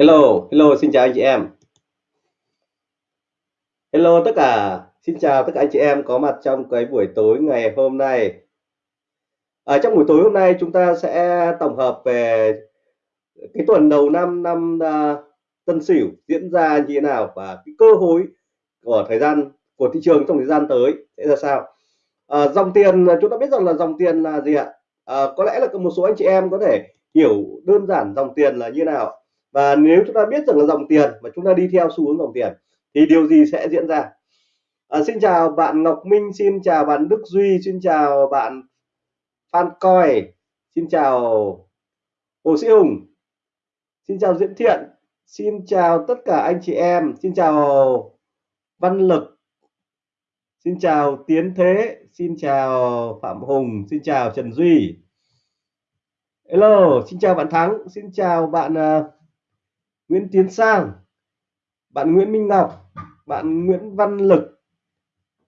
Hello, hello, xin chào anh chị em. Hello tất cả, xin chào tất cả anh chị em có mặt trong cái buổi tối ngày hôm nay. Ở trong buổi tối hôm nay chúng ta sẽ tổng hợp về cái tuần đầu năm năm uh, Tân Sửu diễn ra như thế nào và cái cơ hội của thời gian của thị trường trong thời gian tới sẽ ra sao. À, dòng tiền chúng ta biết rằng là dòng tiền là gì ạ? À, có lẽ là một số anh chị em có thể hiểu đơn giản dòng tiền là như nào và nếu chúng ta biết rằng là dòng tiền mà chúng ta đi theo xu hướng dòng tiền thì điều gì sẽ diễn ra à, xin chào bạn Ngọc Minh xin chào bạn Đức Duy xin chào bạn Phan Coi xin chào Hồ Sĩ Hùng xin chào Diễn Thiện xin chào tất cả anh chị em xin chào Văn Lực xin chào Tiến Thế xin chào Phạm Hùng xin chào Trần Duy Hello xin chào bạn Thắng xin chào bạn uh, Nguyễn Tiến Sang, bạn Nguyễn Minh Ngọc, bạn Nguyễn Văn Lực.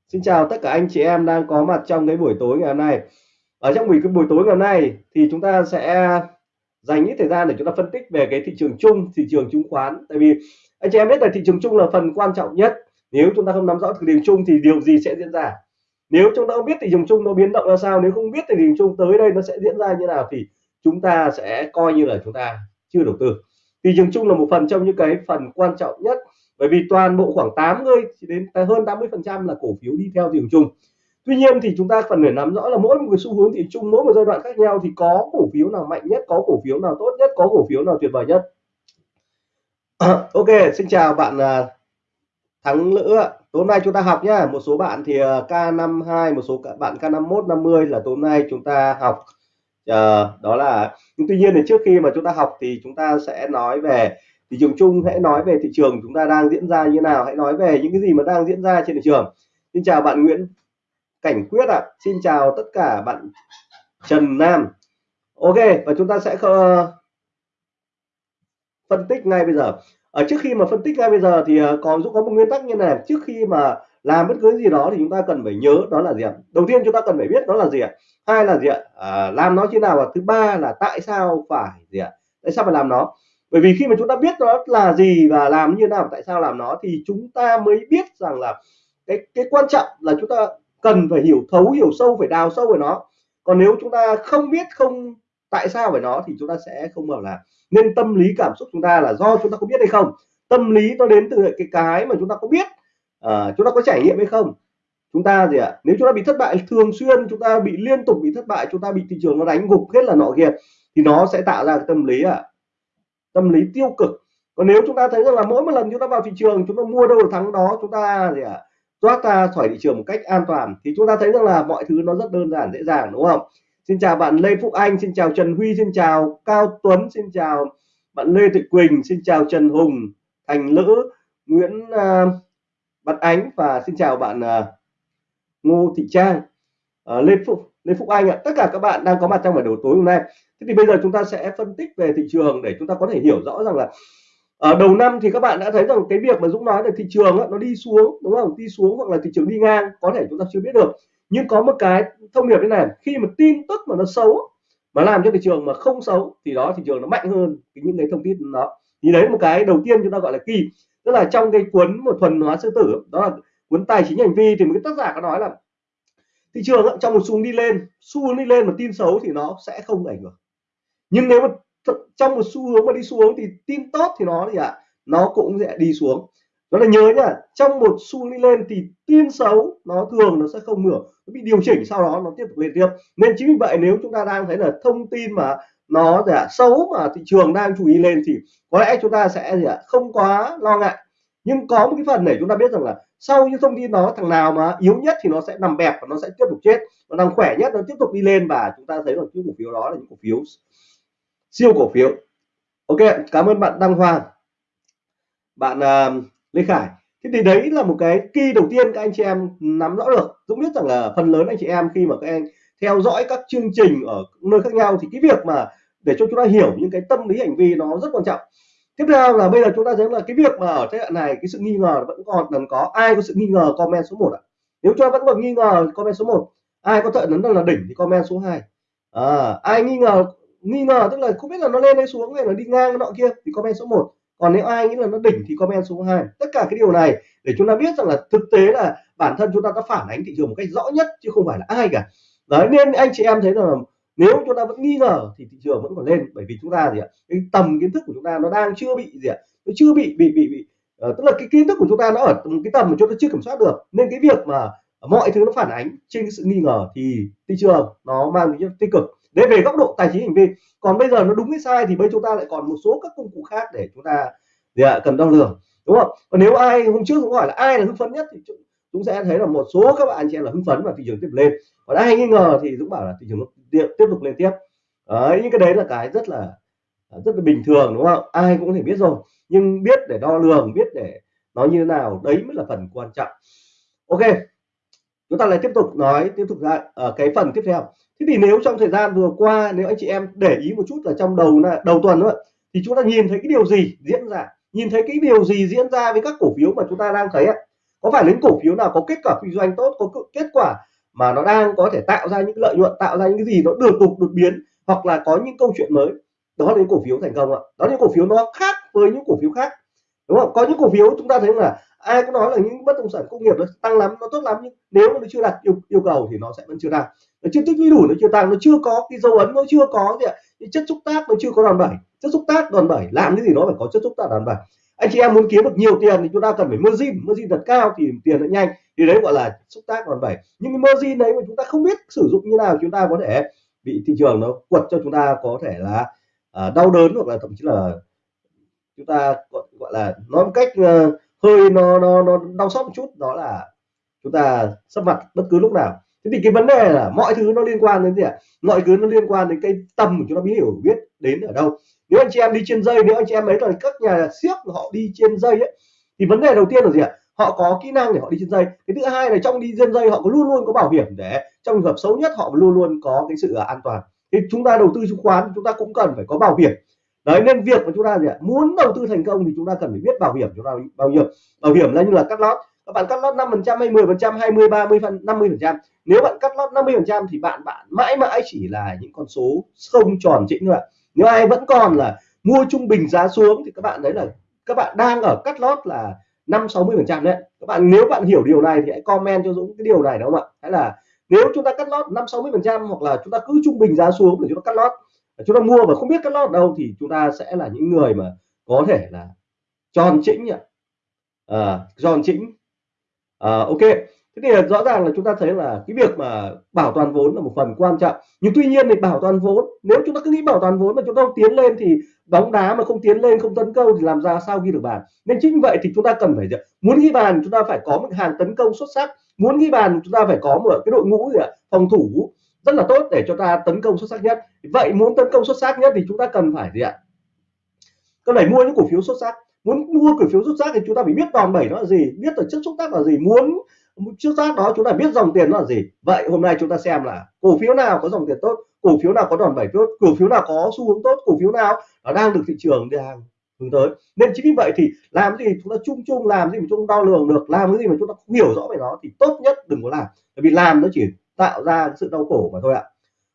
Xin chào tất cả anh chị em đang có mặt trong cái buổi tối ngày hôm nay. Ở trong buổi, cái buổi tối ngày hôm nay thì chúng ta sẽ dành ít thời gian để chúng ta phân tích về cái thị trường chung, thị trường chứng khoán. Tại vì anh chị em biết là thị trường chung là phần quan trọng nhất. Nếu chúng ta không nắm rõ thị trường chung thì điều gì sẽ diễn ra? Nếu chúng ta không biết thị trường chung nó biến động ra sao, nếu không biết thị trường chung tới đây nó sẽ diễn ra như nào thì chúng ta sẽ coi như là chúng ta chưa đầu tư thị trường chung là một phần trong những cái phần quan trọng nhất. Bởi vì toàn bộ khoảng 80 đến hơn 80 phần trăm là cổ phiếu đi theo thị trường chung. Tuy nhiên thì chúng ta cần phải nắm rõ là mỗi một cái xu hướng thị chung mỗi một giai đoạn khác nhau thì có cổ phiếu nào mạnh nhất, có cổ phiếu nào tốt nhất, có cổ phiếu nào tuyệt vời nhất. Ok, xin chào bạn à, thắng lữ tối nay chúng ta học nhá. Một số bạn thì à, K52 một số bạn K51 50 là tối nay chúng ta học uh, đó là nhưng tuy nhiên thì trước khi mà chúng ta học thì chúng ta sẽ nói về thị trường chung hãy nói về thị trường chúng ta đang diễn ra như nào hãy nói về những cái gì mà đang diễn ra trên thị trường. Xin chào bạn Nguyễn Cảnh Quyết ạ. À. xin chào tất cả bạn Trần Nam. Ok và chúng ta sẽ phân tích ngay bây giờ. Ở trước khi mà phân tích ngay bây giờ thì ờ, có còn Dũng có một nguyên tắc như này. Trước khi mà làm bất cứ gì đó thì chúng ta cần phải nhớ đó là gì ạ đầu tiên chúng ta cần phải biết đó là gì ạ hai là gì ạ à, làm nó như nào và thứ ba là tại sao phải gì ạ tại sao phải làm nó bởi vì khi mà chúng ta biết nó là gì và làm như nào tại sao làm nó thì chúng ta mới biết rằng là cái cái quan trọng là chúng ta cần phải hiểu thấu hiểu sâu phải đào sâu về nó còn nếu chúng ta không biết không tại sao về nó thì chúng ta sẽ không bảo là nên tâm lý cảm xúc chúng ta là do chúng ta có biết hay không tâm lý nó đến từ cái cái mà chúng ta có biết à, chúng ta có trải nghiệm hay không? Chúng ta gì ạ? À? nếu chúng ta bị thất bại thường xuyên chúng ta bị liên tục bị thất bại chúng ta bị thị trường nó đánh gục hết là nọ kia thì nó sẽ tạo ra cái tâm lý à tâm lý tiêu cực. Còn nếu chúng ta thấy rằng là mỗi một lần chúng ta vào thị trường chúng ta mua đâu được thắng đó chúng ta gì ạ? À, thoát ra khỏi thị trường một cách an toàn thì chúng ta thấy rằng là mọi thứ nó rất đơn giản dễ dàng đúng không? Xin chào bạn Lê Phúc Anh xin chào Trần Huy xin chào Cao Tuấn xin chào bạn Lê Thị Quỳnh xin chào Trần Hùng Thành Lữ Nguyễn uh, Văn Ánh và xin chào bạn uh, Ngô Thị Trang. Uh, Lê Phúc Lê Phúc Anh ạ. Tất cả các bạn đang có mặt trong buổi đầu tối hôm nay. Thế thì bây giờ chúng ta sẽ phân tích về thị trường để chúng ta có thể hiểu rõ rằng là ở đầu năm thì các bạn đã thấy rằng cái việc mà Dũng nói là thị trường nó đi xuống đúng không? Đi xuống hoặc là thị trường đi ngang có thể chúng ta chưa biết được. Nhưng có một cái thông điệp thế này khi mà tin tức mà nó xấu mà làm cho thị trường mà không xấu thì đó thị trường nó mạnh hơn những cái thông tin đó. Thì đấy một cái đầu tiên chúng ta gọi là kỳ tức là trong cái cuốn một thuần hóa sư tử đó là cuốn tài chính hành vi thì một cái tác giả có nói là thị trường trong một xu đi lên xu hướng đi lên mà tin xấu thì nó sẽ không ảnh hưởng. Nhưng nếu mà trong một xu hướng mà đi xuống thì tin tốt thì nó gì ạ à, nó cũng sẽ đi xuống. Đó là nhớ nhá trong một xu đi lên thì tin xấu nó thường nó sẽ không ngửa nó bị điều chỉnh sau đó nó tiếp tục lên tiếp. Nên chính vì vậy nếu chúng ta đang thấy là thông tin mà nó giả xấu mà thị trường đang chú ý lên thì có lẽ chúng ta sẽ gì ạ không quá lo ngại nhưng có một cái phần để chúng ta biết rằng là sau những thông tin đó thằng nào mà yếu nhất thì nó sẽ nằm bẹp và nó sẽ tiếp tục chết. Còn thằng khỏe nhất nó tiếp tục đi lên và chúng ta thấy là những cổ phiếu đó là những cổ phiếu siêu cổ phiếu. Ok cảm ơn bạn đăng hoàng bạn uh, lê khải. Thế thì đấy là một cái kỳ đầu tiên các anh chị em nắm rõ được. Dũng biết rằng là phần lớn anh chị em khi mà các anh theo dõi các chương trình ở nơi khác nhau thì cái việc mà để cho chúng ta hiểu những cái tâm lý hành vi nó rất quan trọng tiếp theo là bây giờ chúng ta thấy là cái việc mà ở giai đoạn này cái sự nghi ngờ vẫn còn cần có. Ai có sự nghi ngờ comment số 1 ạ? Nếu cho vẫn còn nghi ngờ comment số 1 ai có thợ nấn là đỉnh thì comment số 2 à, ai nghi ngờ nghi ngờ tức là không biết là nó lên hay xuống hay là đi ngang nọ kia thì comment số 1 còn nếu ai nghĩ là nó đỉnh thì comment số 2 tất cả cái điều này để chúng ta biết rằng là thực tế là bản thân chúng ta đã phản ánh thị trường một cách rõ nhất chứ không phải là ai cả. Đấy nên anh chị em thấy là nếu chúng ta vẫn nghi ngờ thì thị trường vẫn còn lên bởi vì chúng ta gì ạ cái tầm kiến thức của chúng ta nó đang chưa bị gì ạ nó chưa bị bị bị bị uh, tức là cái kiến thức của chúng ta nó ở một cái tầm mà chúng ta chưa kiểm soát được. Nên cái việc mà mọi thứ nó phản ánh trên cái sự nghi ngờ thì thị trường nó mang tính tích cực. Đấy về góc độ tài chính hành vi còn bây giờ nó đúng hay sai thì bây chúng ta lại còn một số các công cụ khác để chúng ta gì ạ cần đo lường đúng không? Còn nếu ai hôm trước cũng hỏi là ai là hưng phấn nhất thì chúng sẽ thấy là một số các bạn chị em là hưng phấn và thị trường tiếp lên. Còn ai nghi ngờ thì dũng bảo là thị trường tiếp tiếp tục lên tiếp. Đấy, những cái đấy là cái rất là à, rất là bình thường, đúng không? Ai cũng có thể biết rồi. Nhưng biết để đo lường, biết để nói như thế nào, đấy mới là phần quan trọng. Ok, chúng ta lại tiếp tục nói, tiếp tục ra ở ờ, cái phần tiếp theo. Thế thì nếu trong thời gian vừa qua, nếu anh chị em để ý một chút là trong đầu đầu tuần nữa thì chúng ta nhìn thấy cái điều gì diễn ra? Nhìn thấy cái điều gì diễn ra với các cổ phiếu mà chúng ta đang thấy ạ? Có phải những cổ phiếu nào có kết quả kinh doanh tốt có kết quả mà nó đang có thể tạo ra những lợi nhuận tạo ra những cái gì nó được tục đột biến hoặc là có những câu chuyện mới? Đó là những cổ phiếu thành công ạ. Đó là những cổ phiếu nó khác với những cổ phiếu khác đúng không? Có những cổ phiếu chúng ta thấy là ai cũng nói là những bất động sản công nghiệp nó tăng lắm nó tốt lắm nhưng nếu nó chưa đạt yêu, yêu cầu thì nó sẽ vẫn chưa đạt. Nó chưa tích lũy đủ nó chưa tăng nó chưa có cái dấu ấn nó chưa có gì ạ. Những chất xúc tác nó chưa có đòn bẩy. Chất xúc tác đòn bẩy làm cái gì nó phải có chất xúc tác đòn bẩy anh chị em muốn kiếm được nhiều tiền thì chúng ta cần phải margin margin thật cao thì tiền nó nhanh. Thì đấy gọi là xúc tác còn vậy nhưng cái margin đấy mà chúng ta không biết sử dụng như nào chúng ta có thể bị thị trường nó quật cho chúng ta có thể là uh, đau đớn hoặc là thậm chí là chúng ta gọi là nói một cách uh, hơi nó nó nó đau xót một chút. Đó là chúng ta sắp mặt bất cứ lúc nào thế thì cái vấn đề là mọi thứ nó liên quan đến gì ạ? Mọi thứ nó liên quan đến cái tầm của chúng ta, biết hiểu biết đến ở đâu. Nếu anh chị em đi trên dây, nếu anh chị em ấy là các nhà siếc họ đi trên dây ấy, thì vấn đề đầu tiên là gì ạ? Họ có kỹ năng để họ đi trên dây. Cái thứ hai là trong đi trên dây, họ có luôn luôn có bảo hiểm để trong trường hợp xấu nhất họ luôn luôn có cái sự à, an toàn. Thì chúng ta đầu tư chứng khoán, chúng ta cũng cần phải có bảo hiểm. Đấy, nên việc mà chúng ta gì ạ? Muốn đầu tư thành công thì chúng ta cần phải biết bảo hiểm chúng ta bao nhiêu. Bảo hiểm là như là cắt lót bạn cắt lót 5 phần trăm hay 10 phần trăm 20 30 phần 50 phần trăm. Nếu bạn cắt lót 50 phần trăm thì bạn bạn mãi mãi chỉ là những con số không tròn chỉnh thôi ạ. Nếu ai vẫn còn là mua trung bình giá xuống thì các bạn đấy là các bạn đang ở cắt lót là năm sáu mươi phần trăm đấy. Các bạn nếu bạn hiểu điều này thì hãy comment cho Dũng cái điều này đúng không ạ? Hay là nếu chúng ta cắt lót năm sáu mươi phần trăm hoặc là chúng ta cứ trung bình giá xuống để chúng ta cắt lót chúng ta mua mà không biết cắt lót đâu thì chúng ta sẽ là những người mà có thể là tròn chỉnh nhỉ à, tròn chỉnh à, ok. Thế thì ờ, rõ ràng là chúng ta thấy là cái việc mà bảo toàn vốn là một phần quan trọng. Nhưng tuy nhiên thì bảo toàn vốn nếu chúng ta cứ nghĩ bảo toàn vốn mà chúng ta không tiến lên thì bóng đá mà không tiến lên không tấn công thì làm ra sao ghi được bàn? Nên chính vậy thì chúng ta cần phải muốn ghi bàn chúng ta phải có một hàng tấn công xuất sắc. Muốn ghi bàn chúng ta phải có một cái đội ngũ gì ạ? Phòng thủ rất là tốt để cho ta tấn công xuất sắc nhất. Vậy muốn tấn công xuất sắc nhất thì chúng ta cần phải gì ạ? Cần phải mua những cổ phiếu xuất sắc muốn mua cổ phiếu rút sắc thì chúng ta phải biết đòn bẩy nó là gì, biết tổ chất xúc tác là gì, muốn trước tác đó chúng ta biết dòng tiền nó là gì. Vậy hôm nay chúng ta xem là cổ phiếu nào có dòng tiền tốt, cổ phiếu nào có đòn bẩy tốt, cổ phiếu nào có xu hướng tốt, cổ phiếu nào nó đang được thị trường đang hướng tới. Nên chính vì vậy thì làm gì chúng ta chung chung, làm gì mà chúng ta đo lường được, làm cái gì mà chúng ta không hiểu rõ về nó thì tốt nhất đừng có làm. Bởi vì làm nó chỉ tạo ra sự đau khổ mà thôi ạ.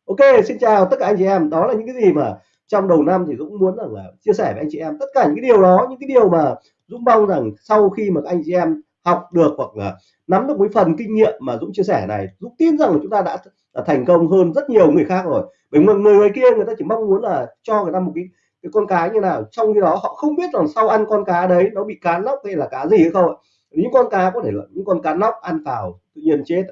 Ok, xin chào tất cả anh chị em. Đó là những cái gì mà trong đầu năm thì Dũng muốn rằng là chia sẻ với anh chị em tất cả những cái điều đó những cái điều mà Dũng mong rằng sau khi mà anh chị em học được hoặc là nắm được mấy phần kinh nghiệm mà Dũng chia sẻ này Dũng tin rằng là chúng ta đã, đã thành công hơn rất nhiều người khác rồi. Bởi người người ngoài kia người ta chỉ mong muốn là cho người ta một cái cái con cá như nào trong khi đó họ không biết rằng sau ăn con cá đấy nó bị cá nóc hay là cá gì hay không những con cá có thể là những con cá nóc ăn vào tự nhiên chết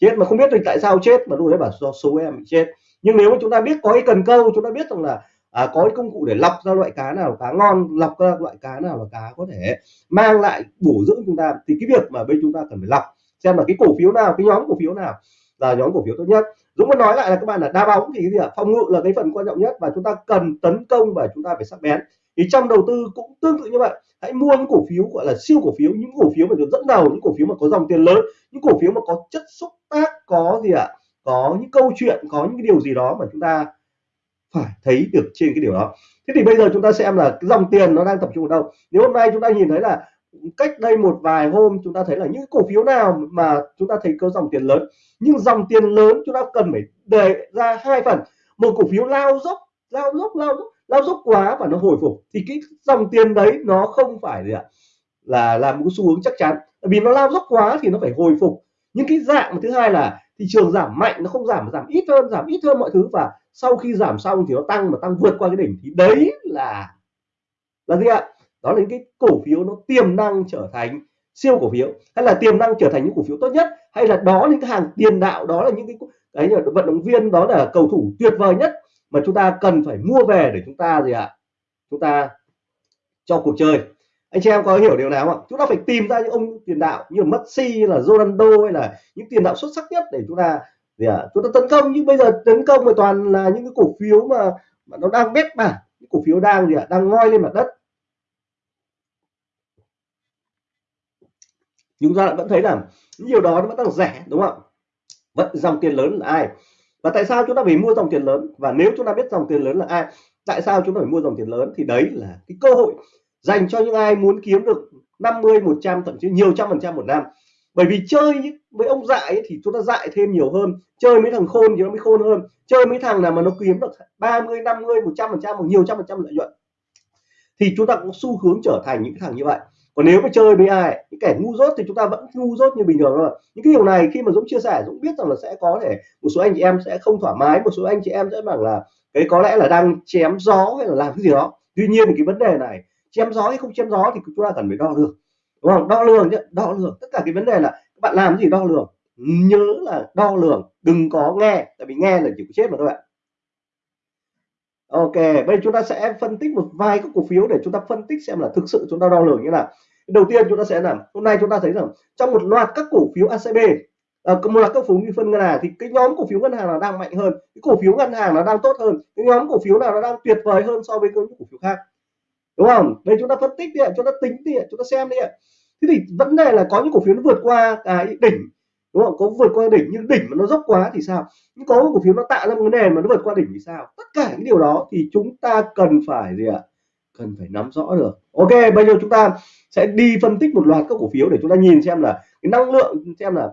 chết mà không biết được tại sao chết mà lúc đấy bảo do số em bị chết nhưng nếu mà chúng ta biết có cái cần câu chúng ta biết rằng là à, có cái công cụ để lọc ra loại cá nào là cá ngon lọc ra loại cá nào là cá có thể mang lại bổ dưỡng chúng ta thì cái việc mà bên chúng ta cần phải lọc xem là cái cổ phiếu nào cái nhóm cổ phiếu nào là nhóm cổ phiếu tốt nhất. Dũng muốn nói lại là các bạn là đá bóng thì cái gì ạ? Phòng ngự là cái phần quan trọng nhất và chúng ta cần tấn công và chúng ta phải sắc bén. Thì trong đầu tư cũng tương tự như vậy. Hãy mua những cổ phiếu gọi là siêu cổ phiếu những cổ phiếu mà được dẫn đầu những cổ phiếu mà có dòng tiền lớn những cổ phiếu mà có chất xúc tác có gì ạ? Có những câu chuyện, có những cái điều gì đó mà chúng ta phải thấy được trên cái điều đó. Thế thì bây giờ chúng ta xem là cái dòng tiền nó đang tập trung ở đâu. Nếu hôm nay chúng ta nhìn thấy là cách đây một vài hôm chúng ta thấy là những cổ phiếu nào mà chúng ta thấy có dòng tiền lớn, nhưng dòng tiền lớn chúng ta cần phải đề ra hai phần. Một cổ phiếu lao dốc lao dốc lao dốc lao dốc quá và nó hồi phục thì cái dòng tiền đấy nó không phải gì ạ, là làm một xu hướng chắc chắn. Vì nó lao dốc quá thì nó phải hồi phục. Những cái dạng thứ hai là thị trường giảm mạnh, nó không giảm mà giảm ít hơn, giảm ít hơn mọi thứ. Và sau khi giảm xong thì nó tăng, mà tăng vượt qua cái đỉnh thì đấy là là gì ạ? Đó là những cái cổ phiếu nó tiềm năng trở thành siêu cổ phiếu. Hay là tiềm năng trở thành những cổ phiếu tốt nhất, hay là đó những cái hàng tiền đạo, đó là những cái đấy là vận động viên, đó là cầu thủ tuyệt vời nhất mà chúng ta cần phải mua về để chúng ta gì ạ? Chúng ta cho cuộc chơi anh chị em có hiểu điều nào không chúng ta phải tìm ra những ông tiền đạo như Messi là Ronaldo hay là những tiền đạo xuất sắc nhất để chúng ta gì à? chúng ta tấn công. Nhưng bây giờ tấn công mà toàn là những cái cổ phiếu mà, mà nó đang bét mà những cổ phiếu đang gì ạ? Đang ngoi lên mặt đất. Chúng ta vẫn thấy là nhiều đó nó vẫn đang rẻ đúng không vẫn dòng tiền lớn là ai? Và tại sao chúng ta phải mua dòng tiền lớn? Và nếu chúng ta biết dòng tiền lớn là ai tại sao chúng ta phải mua dòng tiền lớn? Thì đấy là cái cơ hội dành cho những ai muốn kiếm được 50 100 thậm chí nhiều trăm phần trăm một năm. Bởi vì chơi với ông dại ấy, thì chúng ta dại thêm nhiều hơn chơi mấy thằng khôn thì nó mới khôn hơn chơi mấy thằng nào mà nó kiếm được 30 50 100 phần trăm hoặc nhiều trăm phần trăm lợi nhuận thì chúng ta cũng xu hướng trở thành những thằng như vậy. Còn nếu mà chơi với ai những kẻ ngu dốt thì chúng ta vẫn ngu dốt như bình thường thôi. Những cái điều này khi mà Dũng chia sẻ Dũng biết rằng là sẽ có thể một số anh chị em sẽ không thoải mái một số anh chị em sẽ bảo là cái có lẽ là đang chém gió hay là làm cái gì đó. Tuy nhiên thì cái vấn đề này chém gió hay không chém gió thì chúng ta cần phải đo lường. Đúng không? Đo lường nhé, đo lường. Tất cả cái vấn đề là các bạn làm gì đo lường? Nhớ là đo lường đừng có nghe tại vì nghe là chỉ có chết mà thôi ạ. Ok, bây giờ chúng ta sẽ phân tích một vài các cổ phiếu để chúng ta phân tích xem là thực sự chúng ta đo lường như nào. Đầu tiên chúng ta sẽ làm hôm nay chúng ta thấy rằng trong một loạt các cổ phiếu ACB à, một loạt các cổ phiếu phân ngân hàng thì cái nhóm cổ phiếu ngân hàng là đang mạnh hơn, cái cổ phiếu ngân hàng nó đang tốt hơn, cái nhóm cổ phiếu nào nó đang tuyệt vời hơn so với các cổ phiếu khác. Đúng không? Đây chúng ta phân tích đi, ạ, chúng ta tính đi, ạ, chúng ta xem đi. Thế thì vấn đề là có những cổ phiếu nó vượt qua cái đỉnh đúng không? Có vượt qua đỉnh nhưng đỉnh mà nó dốc quá thì sao? Nhưng có cổ phiếu nó tạo ra một cái nền mà nó vượt qua đỉnh thì sao? Tất cả những điều đó thì chúng ta cần phải gì ạ? Cần phải nắm rõ được. Ok bây giờ chúng ta sẽ đi phân tích một loạt các cổ phiếu để chúng ta nhìn xem là cái năng lượng xem là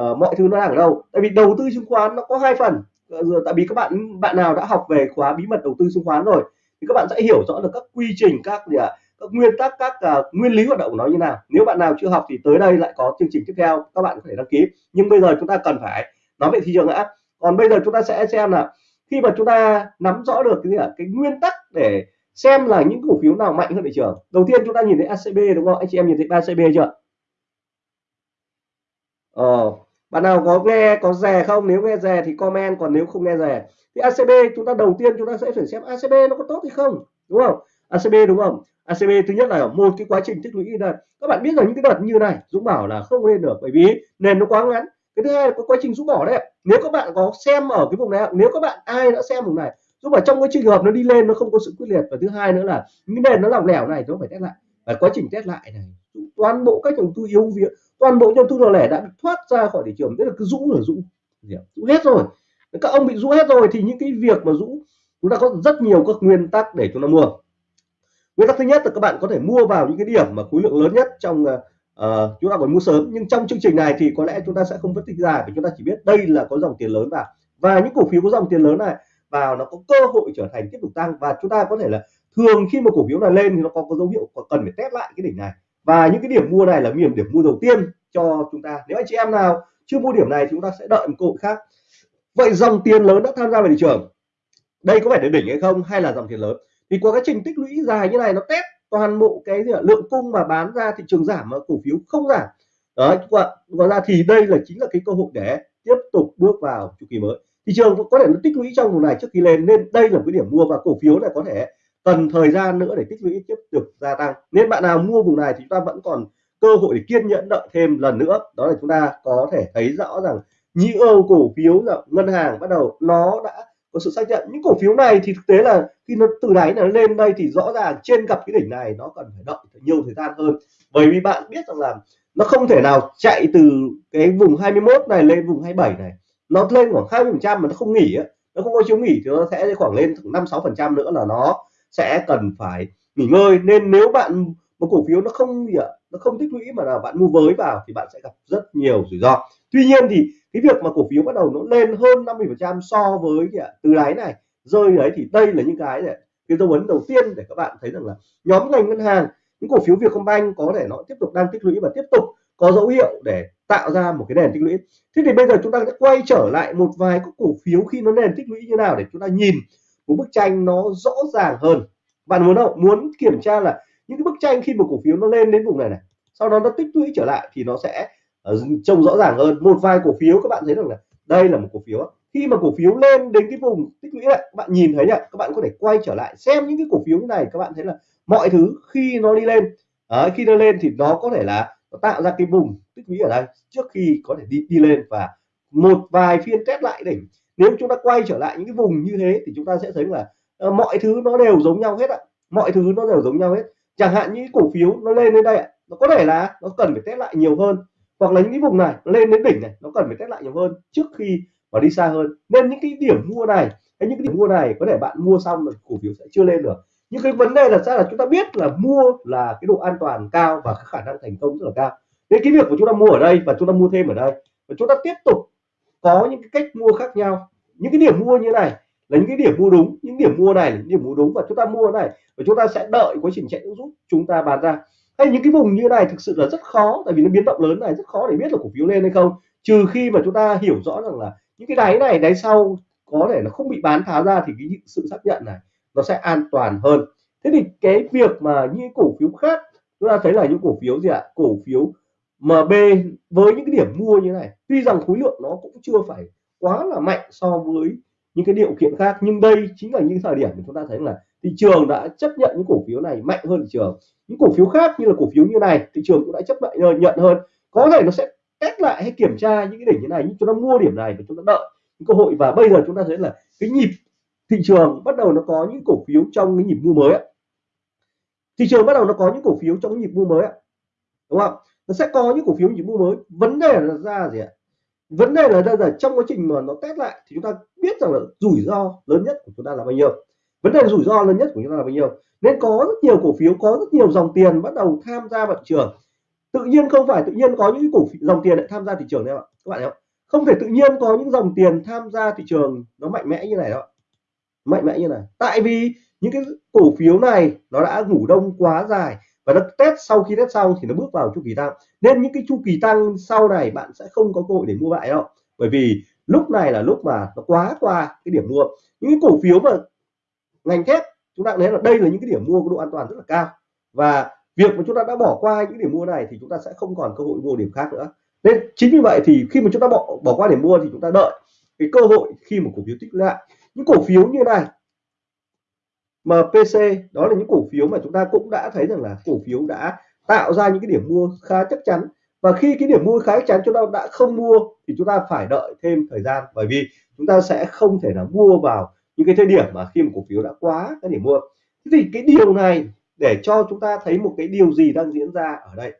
uh, mọi thứ nó đang ở đâu. Tại vì đầu tư chứng khoán nó có hai phần. Ờ, tại vì các bạn bạn nào đã học về khóa bí mật đầu tư chứng khoán rồi thì các bạn sẽ hiểu rõ được các quy trình các gì ạ các nguyên tắc các uh, nguyên lý hoạt động của nó như nào. Nếu bạn nào chưa học thì tới đây lại có chương trình tiếp theo các bạn có thể đăng ký. Nhưng bây giờ chúng ta cần phải nói về thị trường đã. Còn bây giờ chúng ta sẽ xem là khi mà chúng ta nắm rõ được cái gì cái nguyên tắc để xem là những cổ phiếu nào mạnh hơn thị trường. Đầu tiên chúng ta nhìn thấy ACB đúng không? Anh chị em nhìn thấy ACB chưa? Ờ, bạn nào có nghe, có rè không? Nếu nghe rè thì comment, còn nếu không nghe rè thì ACB chúng ta đầu tiên chúng ta sẽ phải xem ACB nó có tốt hay không, đúng không? ACB đúng không? ACB thứ nhất là một cái quá trình tích lũy là các bạn biết rằng những cái đợt như này, Dũng bảo là không lên được, bởi vì nền nó quá ngắn. Cái thứ hai là có quá trình rũ bỏ đấy nếu các bạn có xem ở cái vùng này nếu các bạn, ai đã xem vùng này giúp bảo trong cái trường hợp nó đi lên nó không có sự quyết liệt. Và thứ hai nữa là những nền nó lỏng lẻo này nó phải test lại. Và quá trình test lại này toàn bộ các trường tư yếu việc toàn bộ đầu tư nhỏ lẻ đã bị thoát ra khỏi thị trường tức là cứ rũ là rũ. Rũ hết rồi. Các ông bị rũ hết rồi thì những cái việc mà rũ chúng ta có rất nhiều các nguyên tắc để chúng ta mua. Nguyên tắc thứ nhất là các bạn có thể mua vào những cái điểm mà khối lượng lớn nhất trong uh, chúng ta còn mua sớm. Nhưng trong chương trình này thì có lẽ chúng ta sẽ không phân tích ra vì chúng ta chỉ biết đây là có dòng tiền lớn vào. Và những cổ phiếu có dòng tiền lớn này vào nó có cơ hội trở thành tiếp tục tăng. Và chúng ta có thể là thường khi mà cổ phiếu này lên thì nó có, có dấu hiệu cần phải test lại cái đỉnh này và những cái điểm mua này là điểm điểm mua đầu tiên cho chúng ta. Nếu anh chị em nào chưa mua điểm này chúng ta sẽ đợi một cơ hội khác. Vậy dòng tiền lớn đã tham gia vào thị trường. Đây có phải là đỉnh hay không hay là dòng tiền lớn? Thì qua cái trình tích lũy dài như này nó test toàn bộ cái gì lượng cung mà bán ra, thị trường giảm mà cổ phiếu không giảm. Đấy, và ra thì đây là chính là cái cơ hội để tiếp tục bước vào chu kỳ mới. Thị trường có thể nó tích lũy trong vùng này trước khi lên nên đây là cái điểm mua và cổ phiếu này có thể cần thời gian nữa để tích lũy, tiếp tục gia tăng. Nên bạn nào mua vùng này thì chúng ta vẫn còn cơ hội để kiên nhẫn đợi thêm lần nữa. Đó là chúng ta có thể thấy rõ rằng nhiều cổ phiếu là ngân hàng bắt đầu nó đã có sự xác nhận. Những cổ phiếu này thì thực tế là khi nó từ đáy nó lên đây thì rõ ràng trên gặp cái đỉnh này nó cần phải đợi nhiều thời gian hơn. Bởi vì bạn biết rằng là nó không thể nào chạy từ cái vùng 21 này lên vùng 27 này. Nó lên khoảng 20 phần trăm mà nó không nghỉ nó không có chiếu nghỉ thì nó sẽ khoảng lên năm sáu phần trăm nữa là nó sẽ cần phải nghỉ ngơi. Nên nếu bạn, một cổ phiếu nó không gì ạ, nó không tích lũy mà là bạn mua với vào thì bạn sẽ gặp rất nhiều rủi ro. Tuy nhiên thì cái việc mà cổ phiếu bắt đầu nó lên hơn 50 phần trăm so với gì ạ, từ đáy này, rơi đấy thì đây là những cái để, cái dấu ấn đầu tiên để các bạn thấy rằng là nhóm ngành ngân hàng, những cổ phiếu Vietcombank có thể nó tiếp tục đang tích lũy và tiếp tục có dấu hiệu để tạo ra một cái nền tích lũy. Thế thì bây giờ chúng ta sẽ quay trở lại một vài các cổ phiếu khi nó nền tích lũy như nào để chúng ta nhìn một bức tranh nó rõ ràng hơn. Bạn muốn không? Muốn kiểm tra là những cái bức tranh khi một cổ phiếu nó lên đến vùng này này sau đó nó tích lũy trở lại thì nó sẽ uh, trông rõ ràng hơn. Một vài cổ phiếu các bạn thấy rằng là đây là một cổ phiếu khi mà cổ phiếu lên đến cái vùng tích lũy này các bạn nhìn thấy nhá các bạn có thể quay trở lại xem những cái cổ phiếu này các bạn thấy là mọi thứ khi nó đi lên à, khi nó lên thì nó có thể là nó tạo ra cái vùng tích lũy ở đây trước khi có thể đi đi lên và một vài phiên test lại đỉnh nếu chúng ta quay trở lại những cái vùng như thế thì chúng ta sẽ thấy là uh, mọi thứ nó đều giống nhau hết ạ. Mọi thứ nó đều giống nhau hết. Chẳng hạn những cổ phiếu nó lên đến đây ạ nó có thể là nó cần phải test lại nhiều hơn. Hoặc là những cái vùng này nó lên đến đỉnh này nó cần phải test lại nhiều hơn trước khi mà đi xa hơn. Nên những cái điểm mua này hay những cái điểm mua này có thể bạn mua xong rồi cổ phiếu sẽ chưa lên được. Nhưng cái vấn đề là sao là chúng ta biết là mua là cái độ an toàn cao và khả năng thành công rất là cao. Nên cái việc của chúng ta mua ở đây và chúng ta mua thêm ở đây và chúng ta tiếp tục có những cái cách mua khác nhau. Những cái điểm mua như này là những cái điểm mua đúng, những điểm mua này là những điểm mua đúng và chúng ta mua này và chúng ta sẽ đợi quá trình chạy giúp chúng ta bán ra. Hay những cái vùng như này thực sự là rất khó, tại vì nó biến động lớn này, rất khó để biết là cổ phiếu lên hay không. Trừ khi mà chúng ta hiểu rõ rằng là những cái đáy này, đáy sau có thể là không bị bán tháo ra thì cái sự xác nhận này nó sẽ an toàn hơn. Thế thì cái việc mà những cổ phiếu khác, chúng ta thấy là những cổ phiếu gì ạ? Cổ phiếu MB với những cái điểm mua như này, tuy rằng khối lượng nó cũng chưa phải quá là mạnh so với những cái điều kiện khác, nhưng đây chính là những thời điểm mà chúng ta thấy là thị trường đã chấp nhận những cổ phiếu này mạnh hơn thị trường. Những cổ phiếu khác như là cổ phiếu như này, thị trường cũng đã chấp nhận ờ, nhận hơn. Có thể nó sẽ test lại hay kiểm tra những cái đỉnh như này, nhưng chúng ta mua điểm này và chúng ta đợi những cơ hội. Và bây giờ chúng ta thấy là cái nhịp thị trường bắt đầu nó có những cổ phiếu trong cái nhịp mua mới thị trường bắt đầu nó có những cổ phiếu trong cái nhịp mua mới đúng không? Nó sẽ có những cổ phiếu nhịp mua mới. Vấn đề là ra gì ạ? Vấn đề là ra là trong quá trình mà nó test lại thì chúng ta biết rằng là rủi ro lớn nhất của chúng ta là bao nhiêu. Vấn đề rủi ro lớn nhất của chúng ta là bao nhiêu. Nên có rất nhiều cổ phiếu có rất nhiều dòng tiền bắt đầu tham gia vào thị trường. Tự nhiên không phải tự nhiên có những cổ phiếu, dòng tiền lại tham gia thị trường đấy ạ. Các bạn thấy không? Không thể tự nhiên có những dòng tiền tham gia thị trường nó mạnh mẽ như này đâu mạnh mẽ như này. Tại vì những cái cổ phiếu này nó đã ngủ đông quá dài và nó test sau khi test xong thì nó bước vào chu kỳ tăng. Nên những cái chu kỳ tăng sau này bạn sẽ không có cơ hội để mua lại đâu. Bởi vì lúc này là lúc mà nó quá qua cái điểm mua. Những cái cổ phiếu mà ngành thép, chúng ta thấy là đây là những cái điểm mua có độ an toàn rất là cao. Và việc mà chúng ta đã bỏ qua những điểm mua này thì chúng ta sẽ không còn cơ hội mua điểm khác nữa. Nên chính vì vậy thì khi mà chúng ta bỏ bỏ qua điểm mua thì chúng ta đợi cái cơ hội khi mà cổ phiếu tích lại. Những cổ phiếu như này MPC đó là những cổ phiếu mà chúng ta cũng đã thấy rằng là cổ phiếu đã tạo ra những cái điểm mua khá chắc chắn. Và khi cái điểm mua khá chắc chắn chúng ta đã không mua thì chúng ta phải đợi thêm thời gian, bởi vì chúng ta sẽ không thể là mua vào những cái thời điểm mà khi một cổ phiếu đã quá cái điểm mua. Thì cái điều này để cho chúng ta thấy một cái điều gì đang diễn ra ở đây.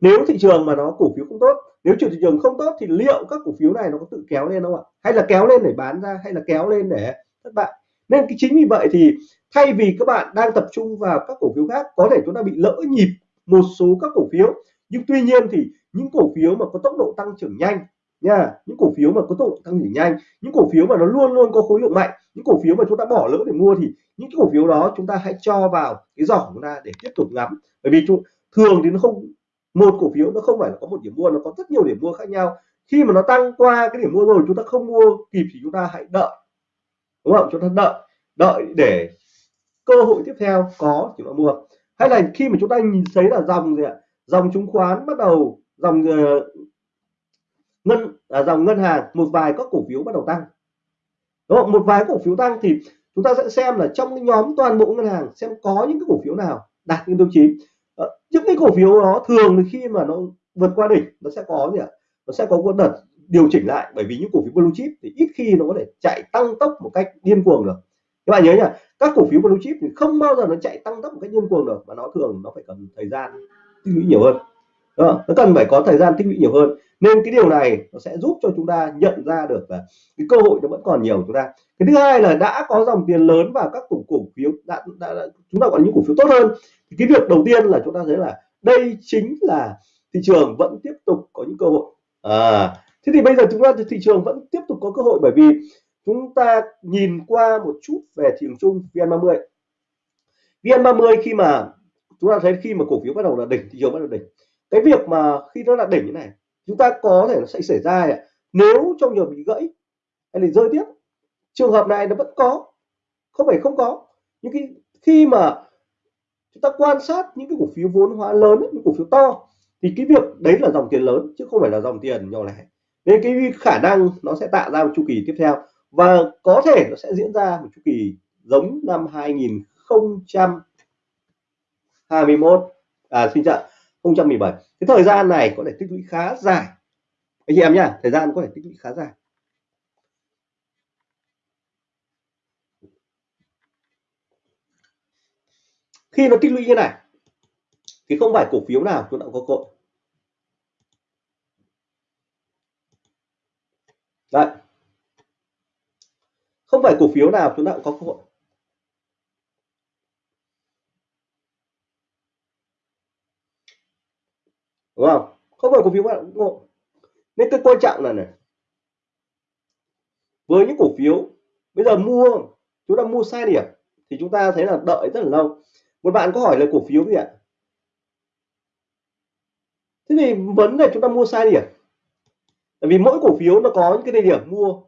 Nếu thị trường mà nó cổ phiếu không tốt, nếu thị trường không tốt thì liệu các cổ phiếu này nó có tự kéo lên không ạ? Hay là kéo lên để bán ra, hay là kéo lên để thất bại? Nên cái chính vì vậy thì thay vì các bạn đang tập trung vào các cổ phiếu khác, có thể chúng ta bị lỡ nhịp một số các cổ phiếu. Nhưng tuy nhiên thì những cổ phiếu mà có tốc độ tăng trưởng nhanh nha, những cổ phiếu mà có tốc độ tăng trưởng nhanh, những cổ phiếu mà nó luôn luôn có khối lượng mạnh, những cổ phiếu mà chúng ta bỏ lỡ để mua thì những cổ phiếu đó chúng ta hãy cho vào cái giỏ của chúng ta để tiếp tục ngắm. Bởi vì chúng, thường thì nó không, một cổ phiếu nó không phải là có một điểm mua, nó có rất nhiều điểm mua khác nhau. Khi mà nó tăng qua cái điểm mua rồi, chúng ta không mua kịp thì chúng ta hãy đợi đúng không? Chúng ta đợi đợi để cơ hội tiếp theo có chúng ta mua. Hay là khi mà chúng ta nhìn thấy là dòng gì ạ? Dòng chứng khoán bắt đầu dòng uh, ngân à, dòng ngân hàng một vài các cổ phiếu bắt đầu tăng. Đúng không? Một vài cổ phiếu tăng thì chúng ta sẽ xem là trong cái nhóm toàn bộ ngân hàng xem có những cái cổ phiếu nào đạt những tiêu chí. Ờ, những cái cổ phiếu đó thường khi mà nó vượt qua đỉnh nó sẽ có gì ạ? Nó sẽ có một đợt điều chỉnh lại bởi vì những cổ phiếu blue chip thì ít khi nó có thể chạy tăng tốc một cách điên cuồng được. Các bạn nhớ nhá các cổ phiếu blue chip thì không bao giờ nó chạy tăng tốc một cách điên cuồng được mà nó thường nó phải cần thời gian tích lũy nhiều hơn. Đó, nó cần phải có thời gian tích lũy nhiều hơn. Nên cái điều này nó sẽ giúp cho chúng ta nhận ra được là cái cơ hội nó vẫn còn nhiều chúng ta. Cái thứ hai là đã có dòng tiền lớn vào các cổ cổ phiếu đã, đã, đã chúng ta gọi những cổ phiếu tốt hơn. Thì cái việc đầu tiên là chúng ta thấy là đây chính là thị trường vẫn tiếp tục có những cơ hội. À, thế thì bây giờ chúng ta thị trường vẫn tiếp tục có cơ hội bởi vì chúng ta nhìn qua một chút về thị trường chung VN30. VN30 khi mà chúng ta thấy khi mà cổ phiếu bắt đầu là đỉnh, thị trường bắt đầu đỉnh. Cái việc mà khi nó là đỉnh như này, chúng ta có thể nó sẽ xảy ra nếu trong trường bị gãy, hay là rơi tiếp, trường hợp này nó vẫn có, không phải không có. Những cái khi mà chúng ta quan sát những cái cổ phiếu vốn hóa lớn, những cổ phiếu to, thì cái việc đấy là dòng tiền lớn, chứ không phải là dòng tiền nhỏ lẻ nên cái khả năng nó sẽ tạo ra một chu kỳ tiếp theo. Và có thể nó sẽ diễn ra một chu kỳ giống năm 2021 à xin chào 2017 cái thời gian này có thể tích lũy khá dài. Anh chị em nhá, thời gian có thể tích lũy khá dài. Khi nó tích lũy như này, thì không phải cổ phiếu nào chúng ta có cội. Đấy. Không phải cổ phiếu nào chúng ta cũng có cơ hội. Đúng không? Không phải cổ phiếu nào cũng có nên cái quan trọng là này. Với những cổ phiếu, bây giờ mua, chúng ta mua sai điểm, thì chúng ta thấy là đợi rất là lâu. Một bạn có hỏi là cổ phiếu gì ạ? Thế thì vấn đề chúng ta mua sai điểm tại vì mỗi cổ phiếu nó có những cái địa điểm mua.